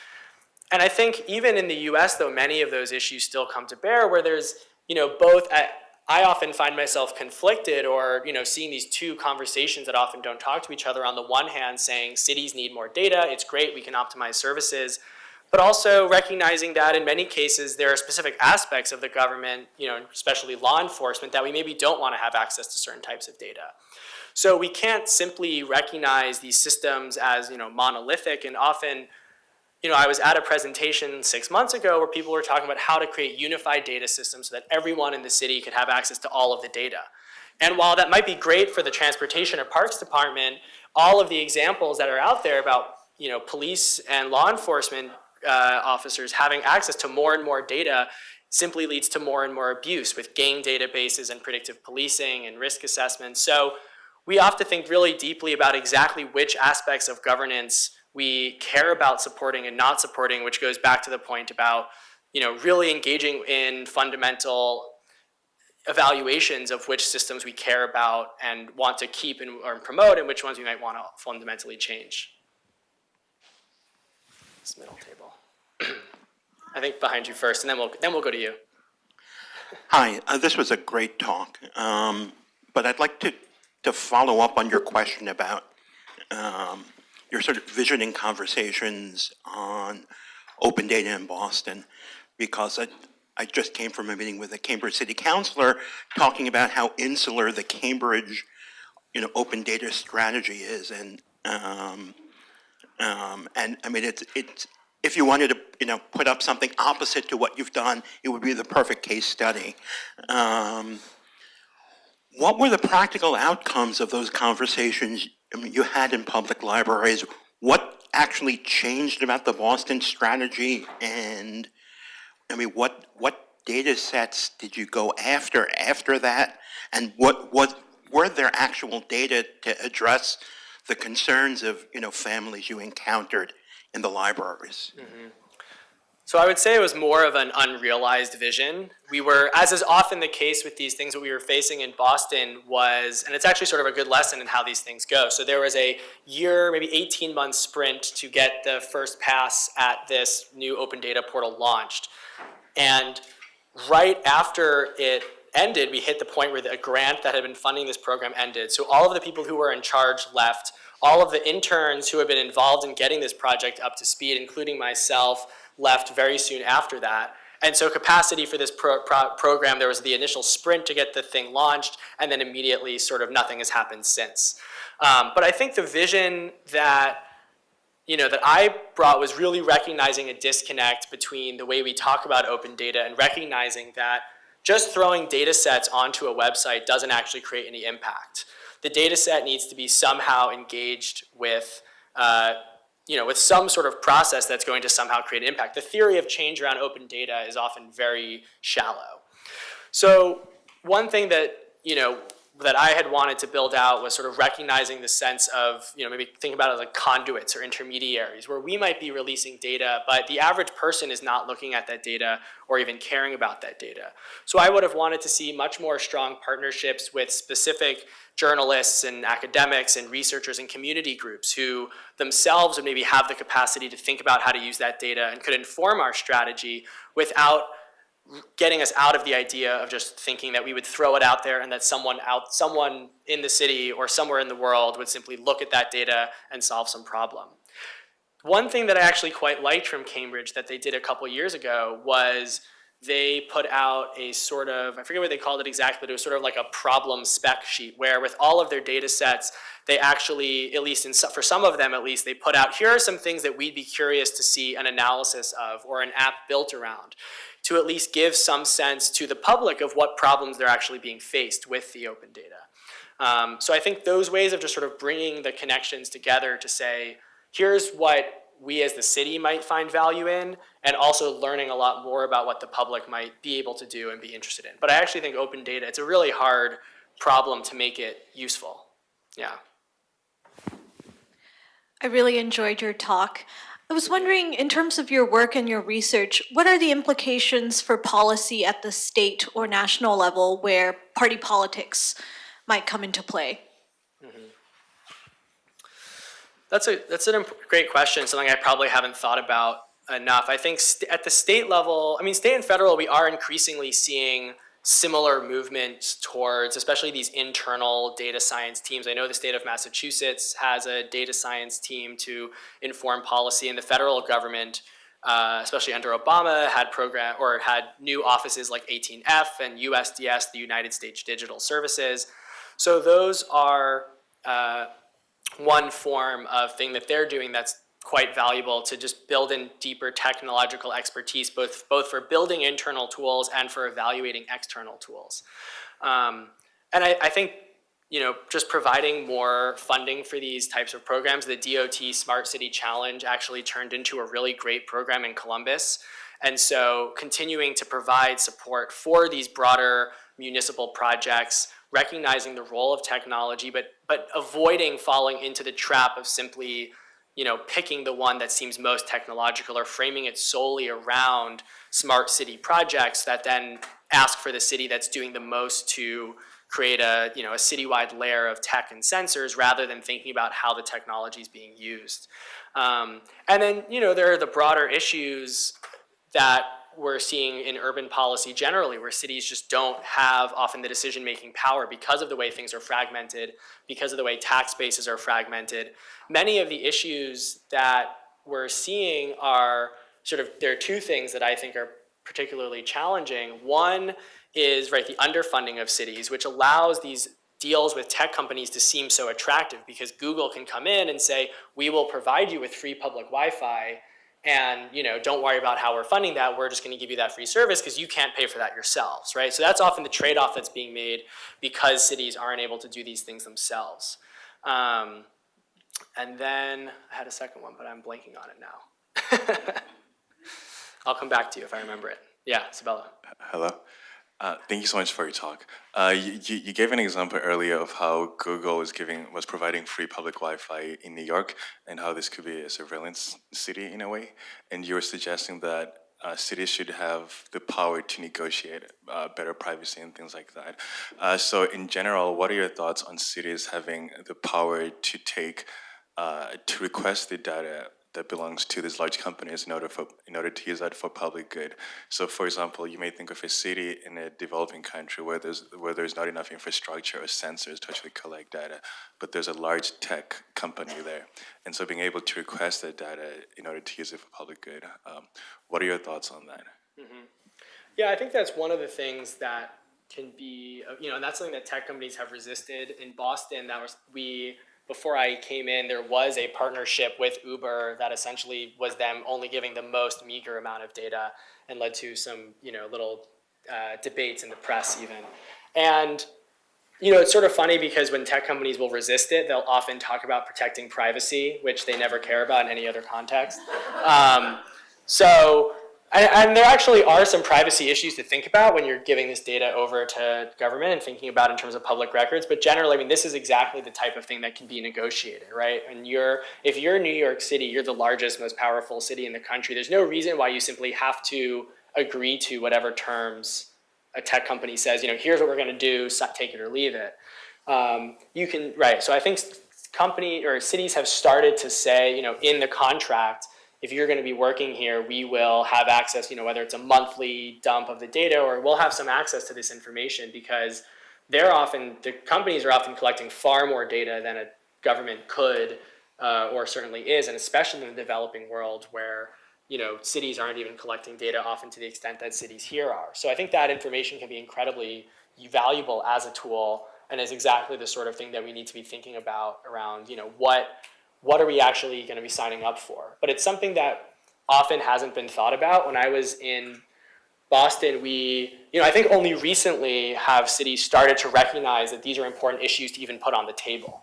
And I think even in the US, though, many of those issues still come to bear where there's, you know, both, I, I often find myself conflicted or, you know, seeing these two conversations that often don't talk to each other. On the one hand, saying cities need more data, it's great, we can optimize services, but also recognizing that in many cases there are specific aspects of the government, you know, especially law enforcement, that we maybe don't want to have access to certain types of data. So we can't simply recognize these systems as, you know, monolithic and often you know, I was at a presentation six months ago where people were talking about how to create unified data systems so that everyone in the city could have access to all of the data. And while that might be great for the transportation or parks department, all of the examples that are out there about, you know, police and law enforcement uh, officers having access to more and more data simply leads to more and more abuse with gang databases and predictive policing and risk assessment. So we have to think really deeply about exactly which aspects of governance we care about supporting and not supporting, which goes back to the point about, you know, really engaging in fundamental evaluations of which systems we care about and want to keep and, or promote and which ones we might want to fundamentally change. This middle table. [clears throat] I think behind you first, and then we'll, then we'll go to you. Hi, uh, this was a great talk, um, but I'd like to, to follow up on your question about um, your sort of visioning conversations on open data in Boston, because I, I just came from a meeting with a Cambridge City Councilor talking about how insular the Cambridge, you know, open data strategy is, and um, um, and I mean, it's, it's, if you wanted to, you know, put up something opposite to what you've done, it would be the perfect case study. Um, what were the practical outcomes of those conversations you had in public libraries? What actually changed about the Boston strategy? And I mean, what, what data sets did you go after after that? And what, what, were there actual data to address the concerns of, you know, families you encountered in the libraries? Mm-hmm. So I would say it was more of an unrealized vision. We were, as is often the case with these things, what we were facing in Boston was, and it's actually sort of a good lesson in how these things go. So there was a year, maybe 18 month sprint to get the first pass at this new open data portal launched. And right after it ended, we hit the point where the grant that had been funding this program ended. So all of the people who were in charge left. All of the interns who had been involved in getting this project up to speed, including myself, left very soon after that. And so capacity for this pro pro program, there was the initial sprint to get the thing launched, and then immediately sort of nothing has happened since. Um, but I think the vision that you know, that I brought was really recognizing a disconnect between the way we talk about open data and recognizing that just throwing data sets onto a website doesn't actually create any impact. The data set needs to be somehow engaged with uh, you know, with some sort of process that's going to somehow create impact. The theory of change around open data is often very shallow. So one thing that, you know, that I had wanted to build out was sort of recognizing the sense of, you know, maybe think about it like conduits or intermediaries where we might be releasing data, but the average person is not looking at that data or even caring about that data. So I would have wanted to see much more strong partnerships with specific journalists and academics and researchers and community groups who themselves would maybe have the capacity to think about how to use that data and could inform our strategy without getting us out of the idea of just thinking that we would throw it out there and that someone out someone in the city or somewhere in the world would simply look at that data and solve some problem. One thing that I actually quite liked from Cambridge that they did a couple years ago was they put out a sort of, I forget what they called it exactly, but it was sort of like a problem spec sheet where with all of their data sets, they actually, at least in, for some of them at least, they put out, here are some things that we'd be curious to see an analysis of or an app built around to at least give some sense to the public of what problems they're actually being faced with the open data. Um, so I think those ways of just sort of bringing the connections together to say, here's what we as the city might find value in, and also learning a lot more about what the public might be able to do and be interested in. But I actually think open data, it's a really hard problem to make it useful. Yeah. I really enjoyed your talk. I was wondering, in terms of your work and your research, what are the implications for policy at the state or national level where party politics might come into play? Mm-hmm. That's a that's an great question. Something I probably haven't thought about enough. I think at the state level, I mean, state and federal, we are increasingly seeing similar movements towards, especially these internal data science teams. I know the state of Massachusetts has a data science team to inform policy, and the federal government, uh, especially under Obama, had program or had new offices like 18F and USDS, the United States Digital Services. So those are uh, one form of thing that they're doing that's quite valuable to just build in deeper technological expertise, both, both for building internal tools and for evaluating external tools. Um, and I, I think, you know, just providing more funding for these types of programs, the DOT Smart City Challenge actually turned into a really great program in Columbus. And so continuing to provide support for these broader municipal projects, recognizing the role of technology, but, but avoiding falling into the trap of simply you know, picking the one that seems most technological or framing it solely around smart city projects that then ask for the city that's doing the most to create a, you know, a citywide layer of tech and sensors rather than thinking about how the technology is being used. Um, and then, you know, there are the broader issues that we're seeing in urban policy generally, where cities just don't have often the decision-making power because of the way things are fragmented, because of the way tax bases are fragmented. Many of the issues that we're seeing are sort of, there are two things that I think are particularly challenging. One is, right, the underfunding of cities, which allows these deals with tech companies to seem so attractive because Google can come in and say, we will provide you with free public Wi-Fi and you know don't worry about how we're funding that. We're just going to give you that free service because you can't pay for that yourselves right? So that's often the trade-off that's being made because cities aren't able to do these things themselves. Um, and then i had a second one but i'm blanking on it now. [laughs] I'll come back to you if i remember it. Yeah sabella Hello. Uh, thank you so much for your talk. Uh, you, you gave an example earlier of how Google was giving was providing free public Wi-Fi in New York, and how this could be a surveillance city in a way. And you were suggesting that uh, cities should have the power to negotiate uh, better privacy and things like that. Uh, so, in general, what are your thoughts on cities having the power to take to request the data that belongs to these large companies in order for in order to use that for public good. So, for example, you may think of a city in a developing country where there's where there's not enough infrastructure or sensors to actually collect data, but there's a large tech company there, and so being able to request that data in order to use it for public good. Um, what are your thoughts on that? Yeah, I think that's one of the things that can be, uh, you know, and that's something that tech companies have resisted. In Boston, that was, we, before I came in, there was a partnership with Uber that essentially was them only giving the most meager amount of data and led to some, you know, little uh, debates in the press even. And, you know, it's sort of funny because when tech companies will resist it, they'll often talk about protecting privacy, which they never care about in any other context. Um, so, and, and there actually are some privacy issues to think about when you're giving this data over to government and thinking about in terms of public records. But generally, I mean, this is exactly the type of thing that can be negotiated, right? And you're, if you're New York City, you're the largest, most powerful city in the country. There's no reason why you simply have to agree to whatever terms a tech company says, you know, here's what we're going to do, take it or leave it. Um, you can, right, so I think company or cities have started to say, you know, in the contract, if you're going to be working here, we will have access, you know, whether it's a monthly dump of the data or we'll have some access to this information because they're often, the companies are often collecting far more data than a government could uh, or certainly is, and especially in the developing world where, you know, cities aren't even collecting data often to the extent that cities here are. So I think that information can be incredibly valuable as a tool and is exactly the sort of thing that we need to be thinking about around, you know, what what are we actually going to be signing up for? But it's something that often hasn't been thought about. When I was in Boston, we, you know, I think only recently have cities started to recognize that these are important issues to even put on the table,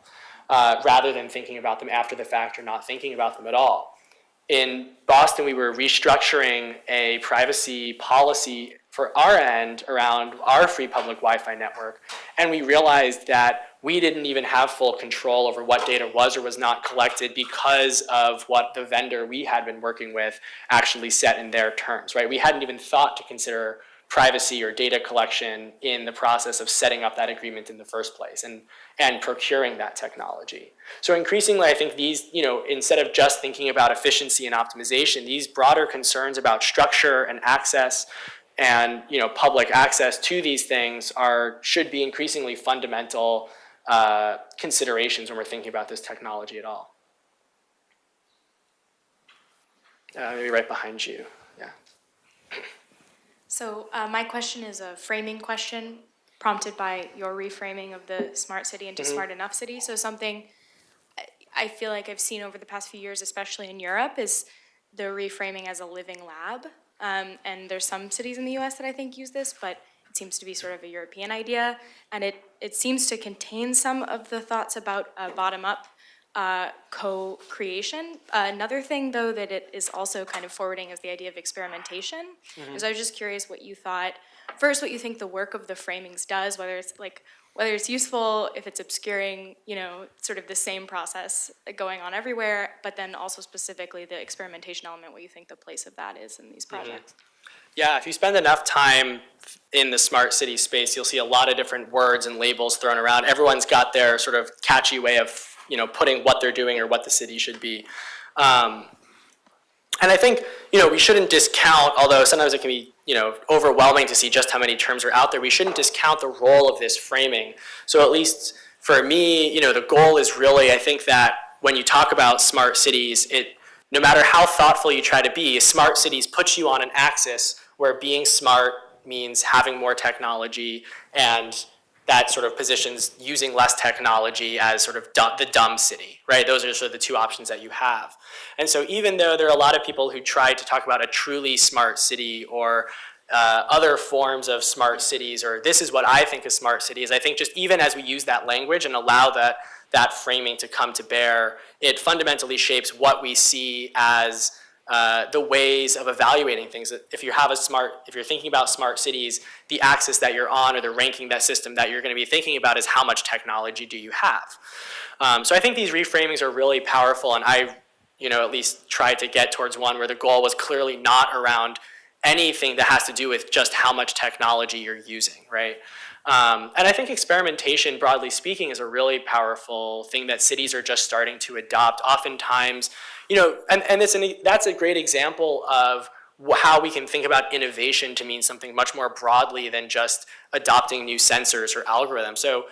uh, rather than thinking about them after the fact or not thinking about them at all. In Boston, we were restructuring a privacy policy for our end around our free public Wi-Fi network, and we realized that we didn't even have full control over what data was or was not collected because of what the vendor we had been working with actually set in their terms, right? We hadn't even thought to consider privacy or data collection in the process of setting up that agreement in the first place and, and procuring that technology. So increasingly, I think these, you know, instead of just thinking about efficiency and optimization, these broader concerns about structure and access and, you know, public access to these things are, should be increasingly fundamental uh, considerations when we're thinking about this technology at all. Uh, maybe right behind you, yeah. So uh, my question is a framing question prompted by your reframing of the smart city into smart enough city. So something I- I feel like I've seen over the past few years, especially in Europe, is the reframing as a living lab. Um, and there's some cities in the US that I think use this, but it seems to be sort of a European idea. And it, it seems to contain some of the thoughts about uh, bottom-up uh, co-creation. Uh, another thing, though, that it is also kind of forwarding is the idea of experimentation. And so I was just curious what you thought, first, what you think the work of the framings does, whether it's like, whether it's useful, if it's obscuring, you know, sort of the same process going on everywhere, but then also specifically the experimentation element, what you think the place of that is in these projects. Yeah, if you spend enough time in the smart city space, you'll see a lot of different words and labels thrown around. Everyone's got their sort of catchy way of, you know, putting what they're doing or what the city should be. Um, and I think, you know, we shouldn't discount, although sometimes it can be, you know, overwhelming to see just how many terms are out there, we shouldn't discount the role of this framing. So at least for me, you know, the goal is really, I think that when you talk about smart cities, it, no matter how thoughtful you try to be, smart cities puts you on an axis where being smart means having more technology and that sort of positions using less technology as sort of du- the dumb city, right? Those are sort of the two options that you have. And so even though there are a lot of people who try to talk about a truly smart city or uh, other forms of smart cities, or this is what I think is smart cities, I think just even as we use that language and allow that, that framing to come to bear, it fundamentally shapes what we see as uh, the ways of evaluating things. If you have a smart, if you're thinking about smart cities, the axis that you're on or the ranking that system that you're going to be thinking about is how much technology do you have. Um, so I think these reframings are really powerful, and I, you know, at least tried to get towards one where the goal was clearly not around anything that has to do with just how much technology you're using, right? Um, and I think experimentation, broadly speaking, is a really powerful thing that cities are just starting to adopt. Oftentimes, you know, and, and it's an, that's a great example of how we can think about innovation to mean something much more broadly than just adopting new sensors or algorithms. So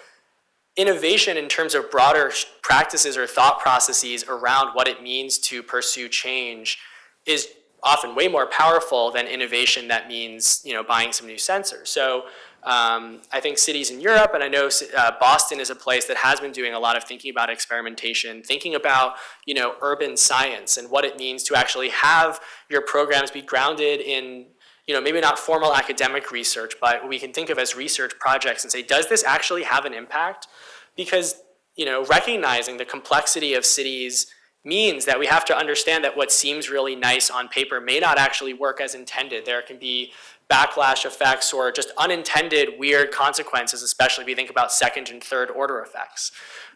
innovation in terms of broader practices or thought processes around what it means to pursue change is often way more powerful than innovation that means, you know, buying some new sensors. So um, I think cities in Europe, and I know uh, Boston is a place that has been doing a lot of thinking about experimentation, thinking about you know urban science and what it means to actually have your programs be grounded in you know maybe not formal academic research, but we can think of as research projects and say, does this actually have an impact? Because you know recognizing the complexity of cities means that we have to understand that what seems really nice on paper may not actually work as intended. There can be backlash effects or just unintended weird consequences, especially if you think about second and third order effects.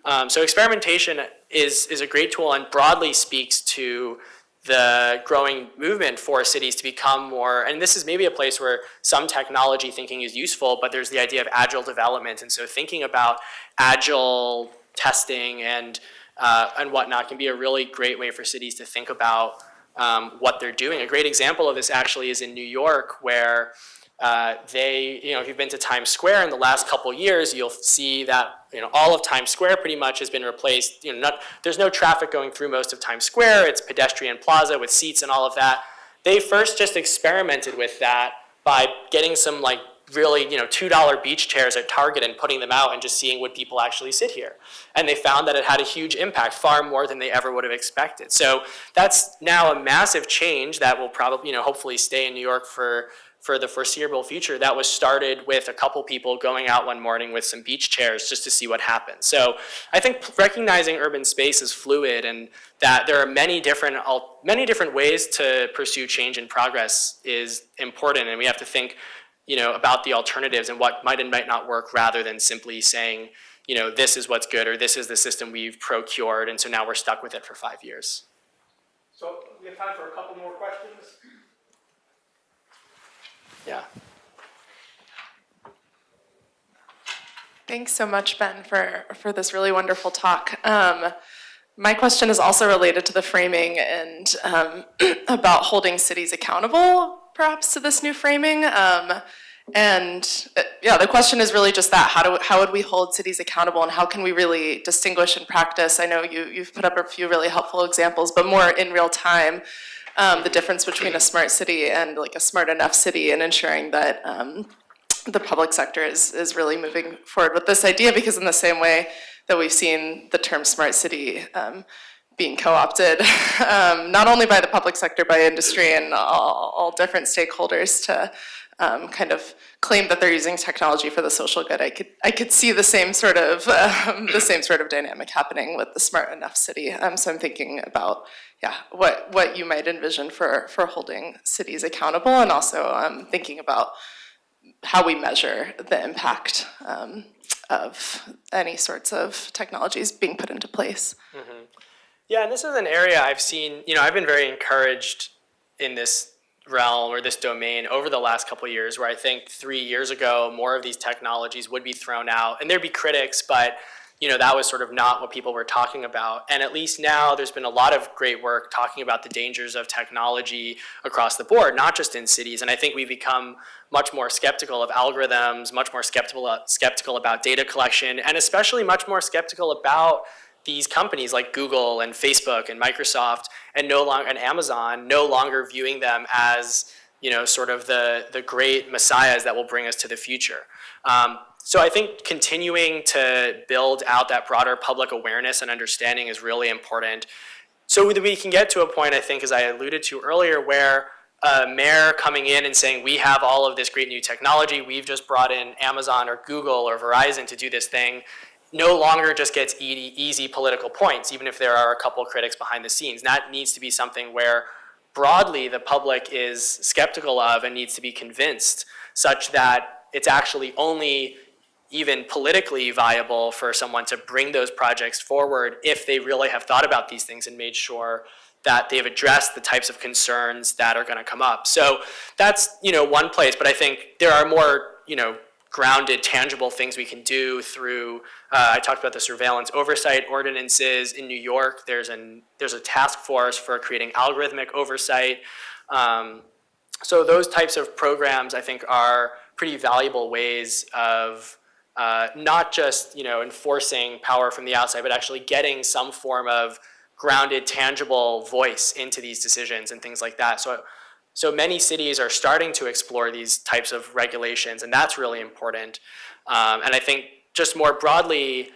Um, so experimentation is, is a great tool and broadly speaks to the growing movement for cities to become more, and this is maybe a place where some technology thinking is useful, but there's the idea of agile development. And so thinking about agile testing and, uh, and whatnot can be a really great way for cities to think about um, what they're doing. A great example of this actually is in New York where uh, they, you know, if you've been to Times Square in the last couple years, you'll see that, you know, all of Times Square pretty much has been replaced. You know, not, there's no traffic going through most of Times Square. It's pedestrian plaza with seats and all of that. They first just experimented with that by getting some like really, you know, $2 beach chairs at Target and putting them out and just seeing would people actually sit here. And they found that it had a huge impact, far more than they ever would have expected. So that's now a massive change that will probably, you know, hopefully stay in New York for, for the foreseeable future. That was started with a couple people going out one morning with some beach chairs just to see what happens. So I think recognizing urban space is fluid and that there are many different, many different ways to pursue change and progress is important. And we have to think you know, about the alternatives and what might and might not work rather than simply saying, you know, this is what's good or this is the system we've procured and so now we're stuck with it for five years. So we have time for a couple more questions. Yeah. Thanks so much, Ben, for, for this really wonderful talk. Um, my question is also related to the framing and um, [clears throat] about holding cities accountable, perhaps, to this new framing. Um, and uh, yeah, the question is really just that: how do how would we hold cities accountable, and how can we really distinguish in practice? I know you you've put up a few really helpful examples, but more in real time, um, the difference between a smart city and like a smart enough city, and ensuring that. Um, the public sector is, is really moving forward with this idea because in the same way that we've seen the term smart city um, being co-opted, [laughs] um, not only by the public sector, by industry and all, all different stakeholders to um, kind of claim that they're using technology for the social good. I could, I could see the same sort of, [laughs] um, the same sort of dynamic happening with the smart enough city. Um, so I'm thinking about, yeah, what, what you might envision for, for holding cities accountable and also um, thinking about how we measure the impact um, of any sorts of technologies being put into place. Yeah, and this is an area I've seen, you know, I've been very encouraged in this realm or this domain over the last couple years where I think three years ago, more of these technologies would be thrown out and there'd be critics, but you know, that was sort of not what people were talking about. And at least now there's been a lot of great work talking about the dangers of technology across the board, not just in cities. And I think we've become much more skeptical of algorithms, much more skeptical, skeptical about data collection, and especially much more skeptical about these companies like Google and Facebook and Microsoft and no longer and Amazon no longer viewing them as you know sort of the the great messiahs that will bring us to the future. Um, so I think continuing to build out that broader public awareness and understanding is really important. So that we can get to a point, I think, as I alluded to earlier, where a mayor coming in and saying, we have all of this great new technology, we've just brought in Amazon or Google or Verizon to do this thing, no longer just gets easy, political points, even if there are a couple critics behind the scenes. That needs to be something where broadly the public is skeptical of and needs to be convinced such that it's actually only even politically viable for someone to bring those projects forward if they really have thought about these things and made sure that they've addressed the types of concerns that are going to come up. So that's, you know, one place, but I think there are more, you know, grounded, tangible things we can do through, uh, I talked about the surveillance oversight ordinances in New York. There's, an, there's a task force for creating algorithmic oversight. Um, so those types of programs, I think, are pretty valuable ways of uh, not just you know enforcing power from the outside, but actually getting some form of grounded, tangible voice into these decisions and things like that. So, so many cities are starting to explore these types of regulations, and that's really important. Um, and I think just more broadly,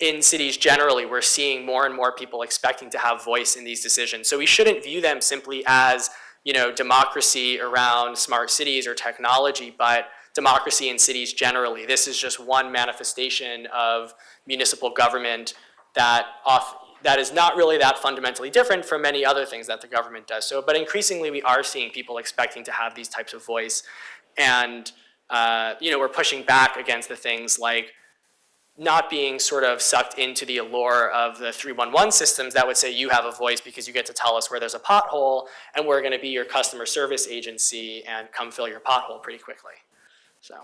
in cities generally, we're seeing more and more people expecting to have voice in these decisions. So we shouldn't view them simply as you know democracy around smart cities or technology, but democracy in cities generally. This is just one manifestation of municipal government that off, that is not really that fundamentally different from many other things that the government does. So, but increasingly we are seeing people expecting to have these types of voice. And, uh, you know, we're pushing back against the things like not being sort of sucked into the allure of the 311 systems that would say you have a voice because you get to tell us where there's a pothole and we're gonna be your customer service agency and come fill your pothole pretty quickly. So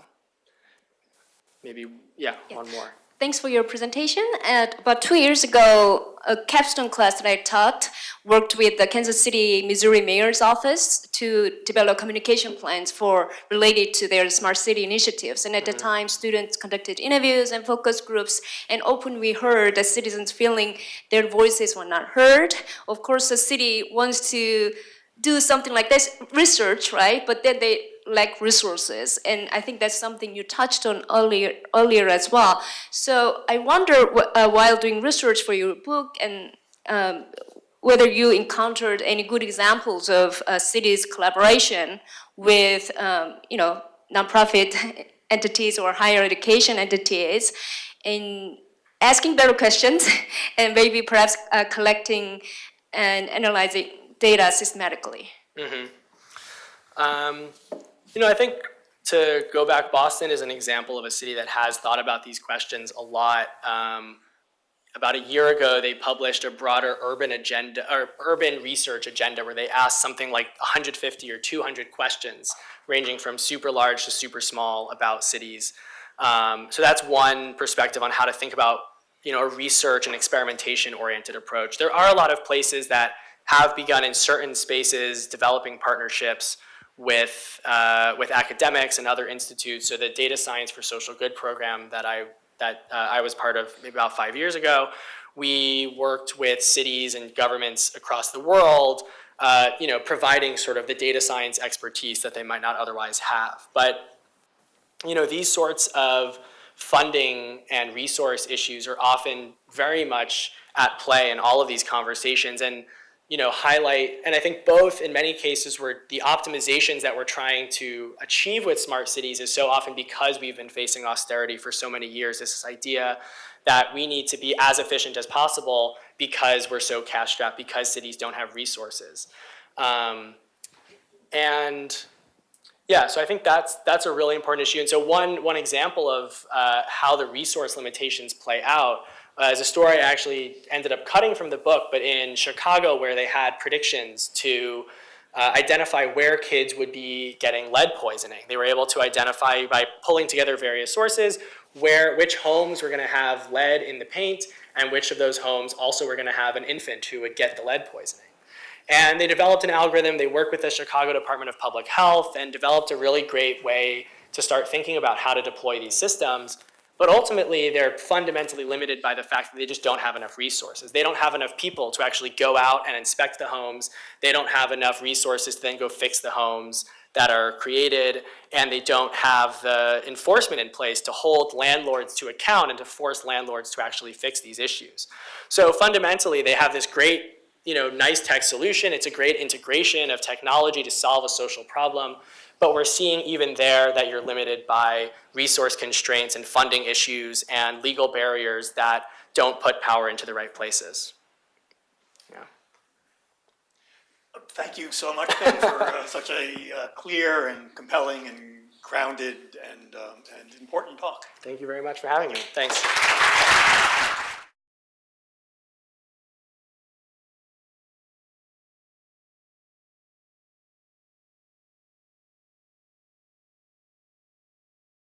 maybe, yeah, one more. Thanks for your presentation. About two years ago, a capstone class that I taught worked with the Kansas City, Missouri Mayor's Office to develop communication plans for related to their smart city initiatives. And at the mm-hmm. time, students conducted interviews and focus groups, and often we heard that citizens feeling their voices were not heard. Of course, the city wants to do something like this research, right? But then they lack resources, and I think that's something you touched on earlier earlier as well. So I wonder, uh, while doing research for your book, and um, whether you encountered any good examples of uh, cities' collaboration with, um, you know, nonprofit [laughs] entities or higher education entities in asking better questions [laughs] and maybe perhaps uh, collecting and analyzing data systematically. Mm-hmm. Um, you know, I think to go back, Boston is an example of a city that has thought about these questions a lot. Um, about a year ago, they published a broader urban agenda or urban research agenda where they asked something like 150 or 200 questions, ranging from super large to super small about cities. Um, so that's one perspective on how to think about you know, a research and experimentation oriented approach. There are a lot of places that have begun in certain spaces developing partnerships with, uh, with academics and other institutes. So the Data Science for Social Good program that I, that uh, I was part of maybe about five years ago, we worked with cities and governments across the world, uh, you know, providing sort of the data science expertise that they might not otherwise have. But, you know, these sorts of funding and resource issues are often very much at play in all of these conversations and you know highlight and I think both in many cases where the optimizations that we're trying to achieve with smart cities is so often because we've been facing austerity for so many years this idea that we need to be as efficient as possible because we're so cash strapped because cities don't have resources um, and yeah, so I think that's that's a really important issue. And so one one example of uh, how the resource limitations play out uh, is a story I actually ended up cutting from the book, but in Chicago where they had predictions to uh, identify where kids would be getting lead poisoning. They were able to identify by pulling together various sources where which homes were going to have lead in the paint and which of those homes also were going to have an infant who would get the lead poisoning. And they developed an algorithm, they worked with the Chicago Department of Public Health and developed a really great way to start thinking about how to deploy these systems. But ultimately, they're fundamentally limited by the fact that they just don't have enough resources. They don't have enough people to actually go out and inspect the homes. They don't have enough resources to then go fix the homes that are created, and they don't have the enforcement in place to hold landlords to account and to force landlords to actually fix these issues. So fundamentally, they have this great you know, nice tech solution. It's a great integration of technology to solve a social problem. But we're seeing even there that you're limited by resource constraints and funding issues and legal barriers that don't put power into the right places. Yeah. Thank you so much, Ben, for uh, [laughs] such a uh, clear and compelling and grounded and, um, and important talk. Thank you very much for having me. Thanks.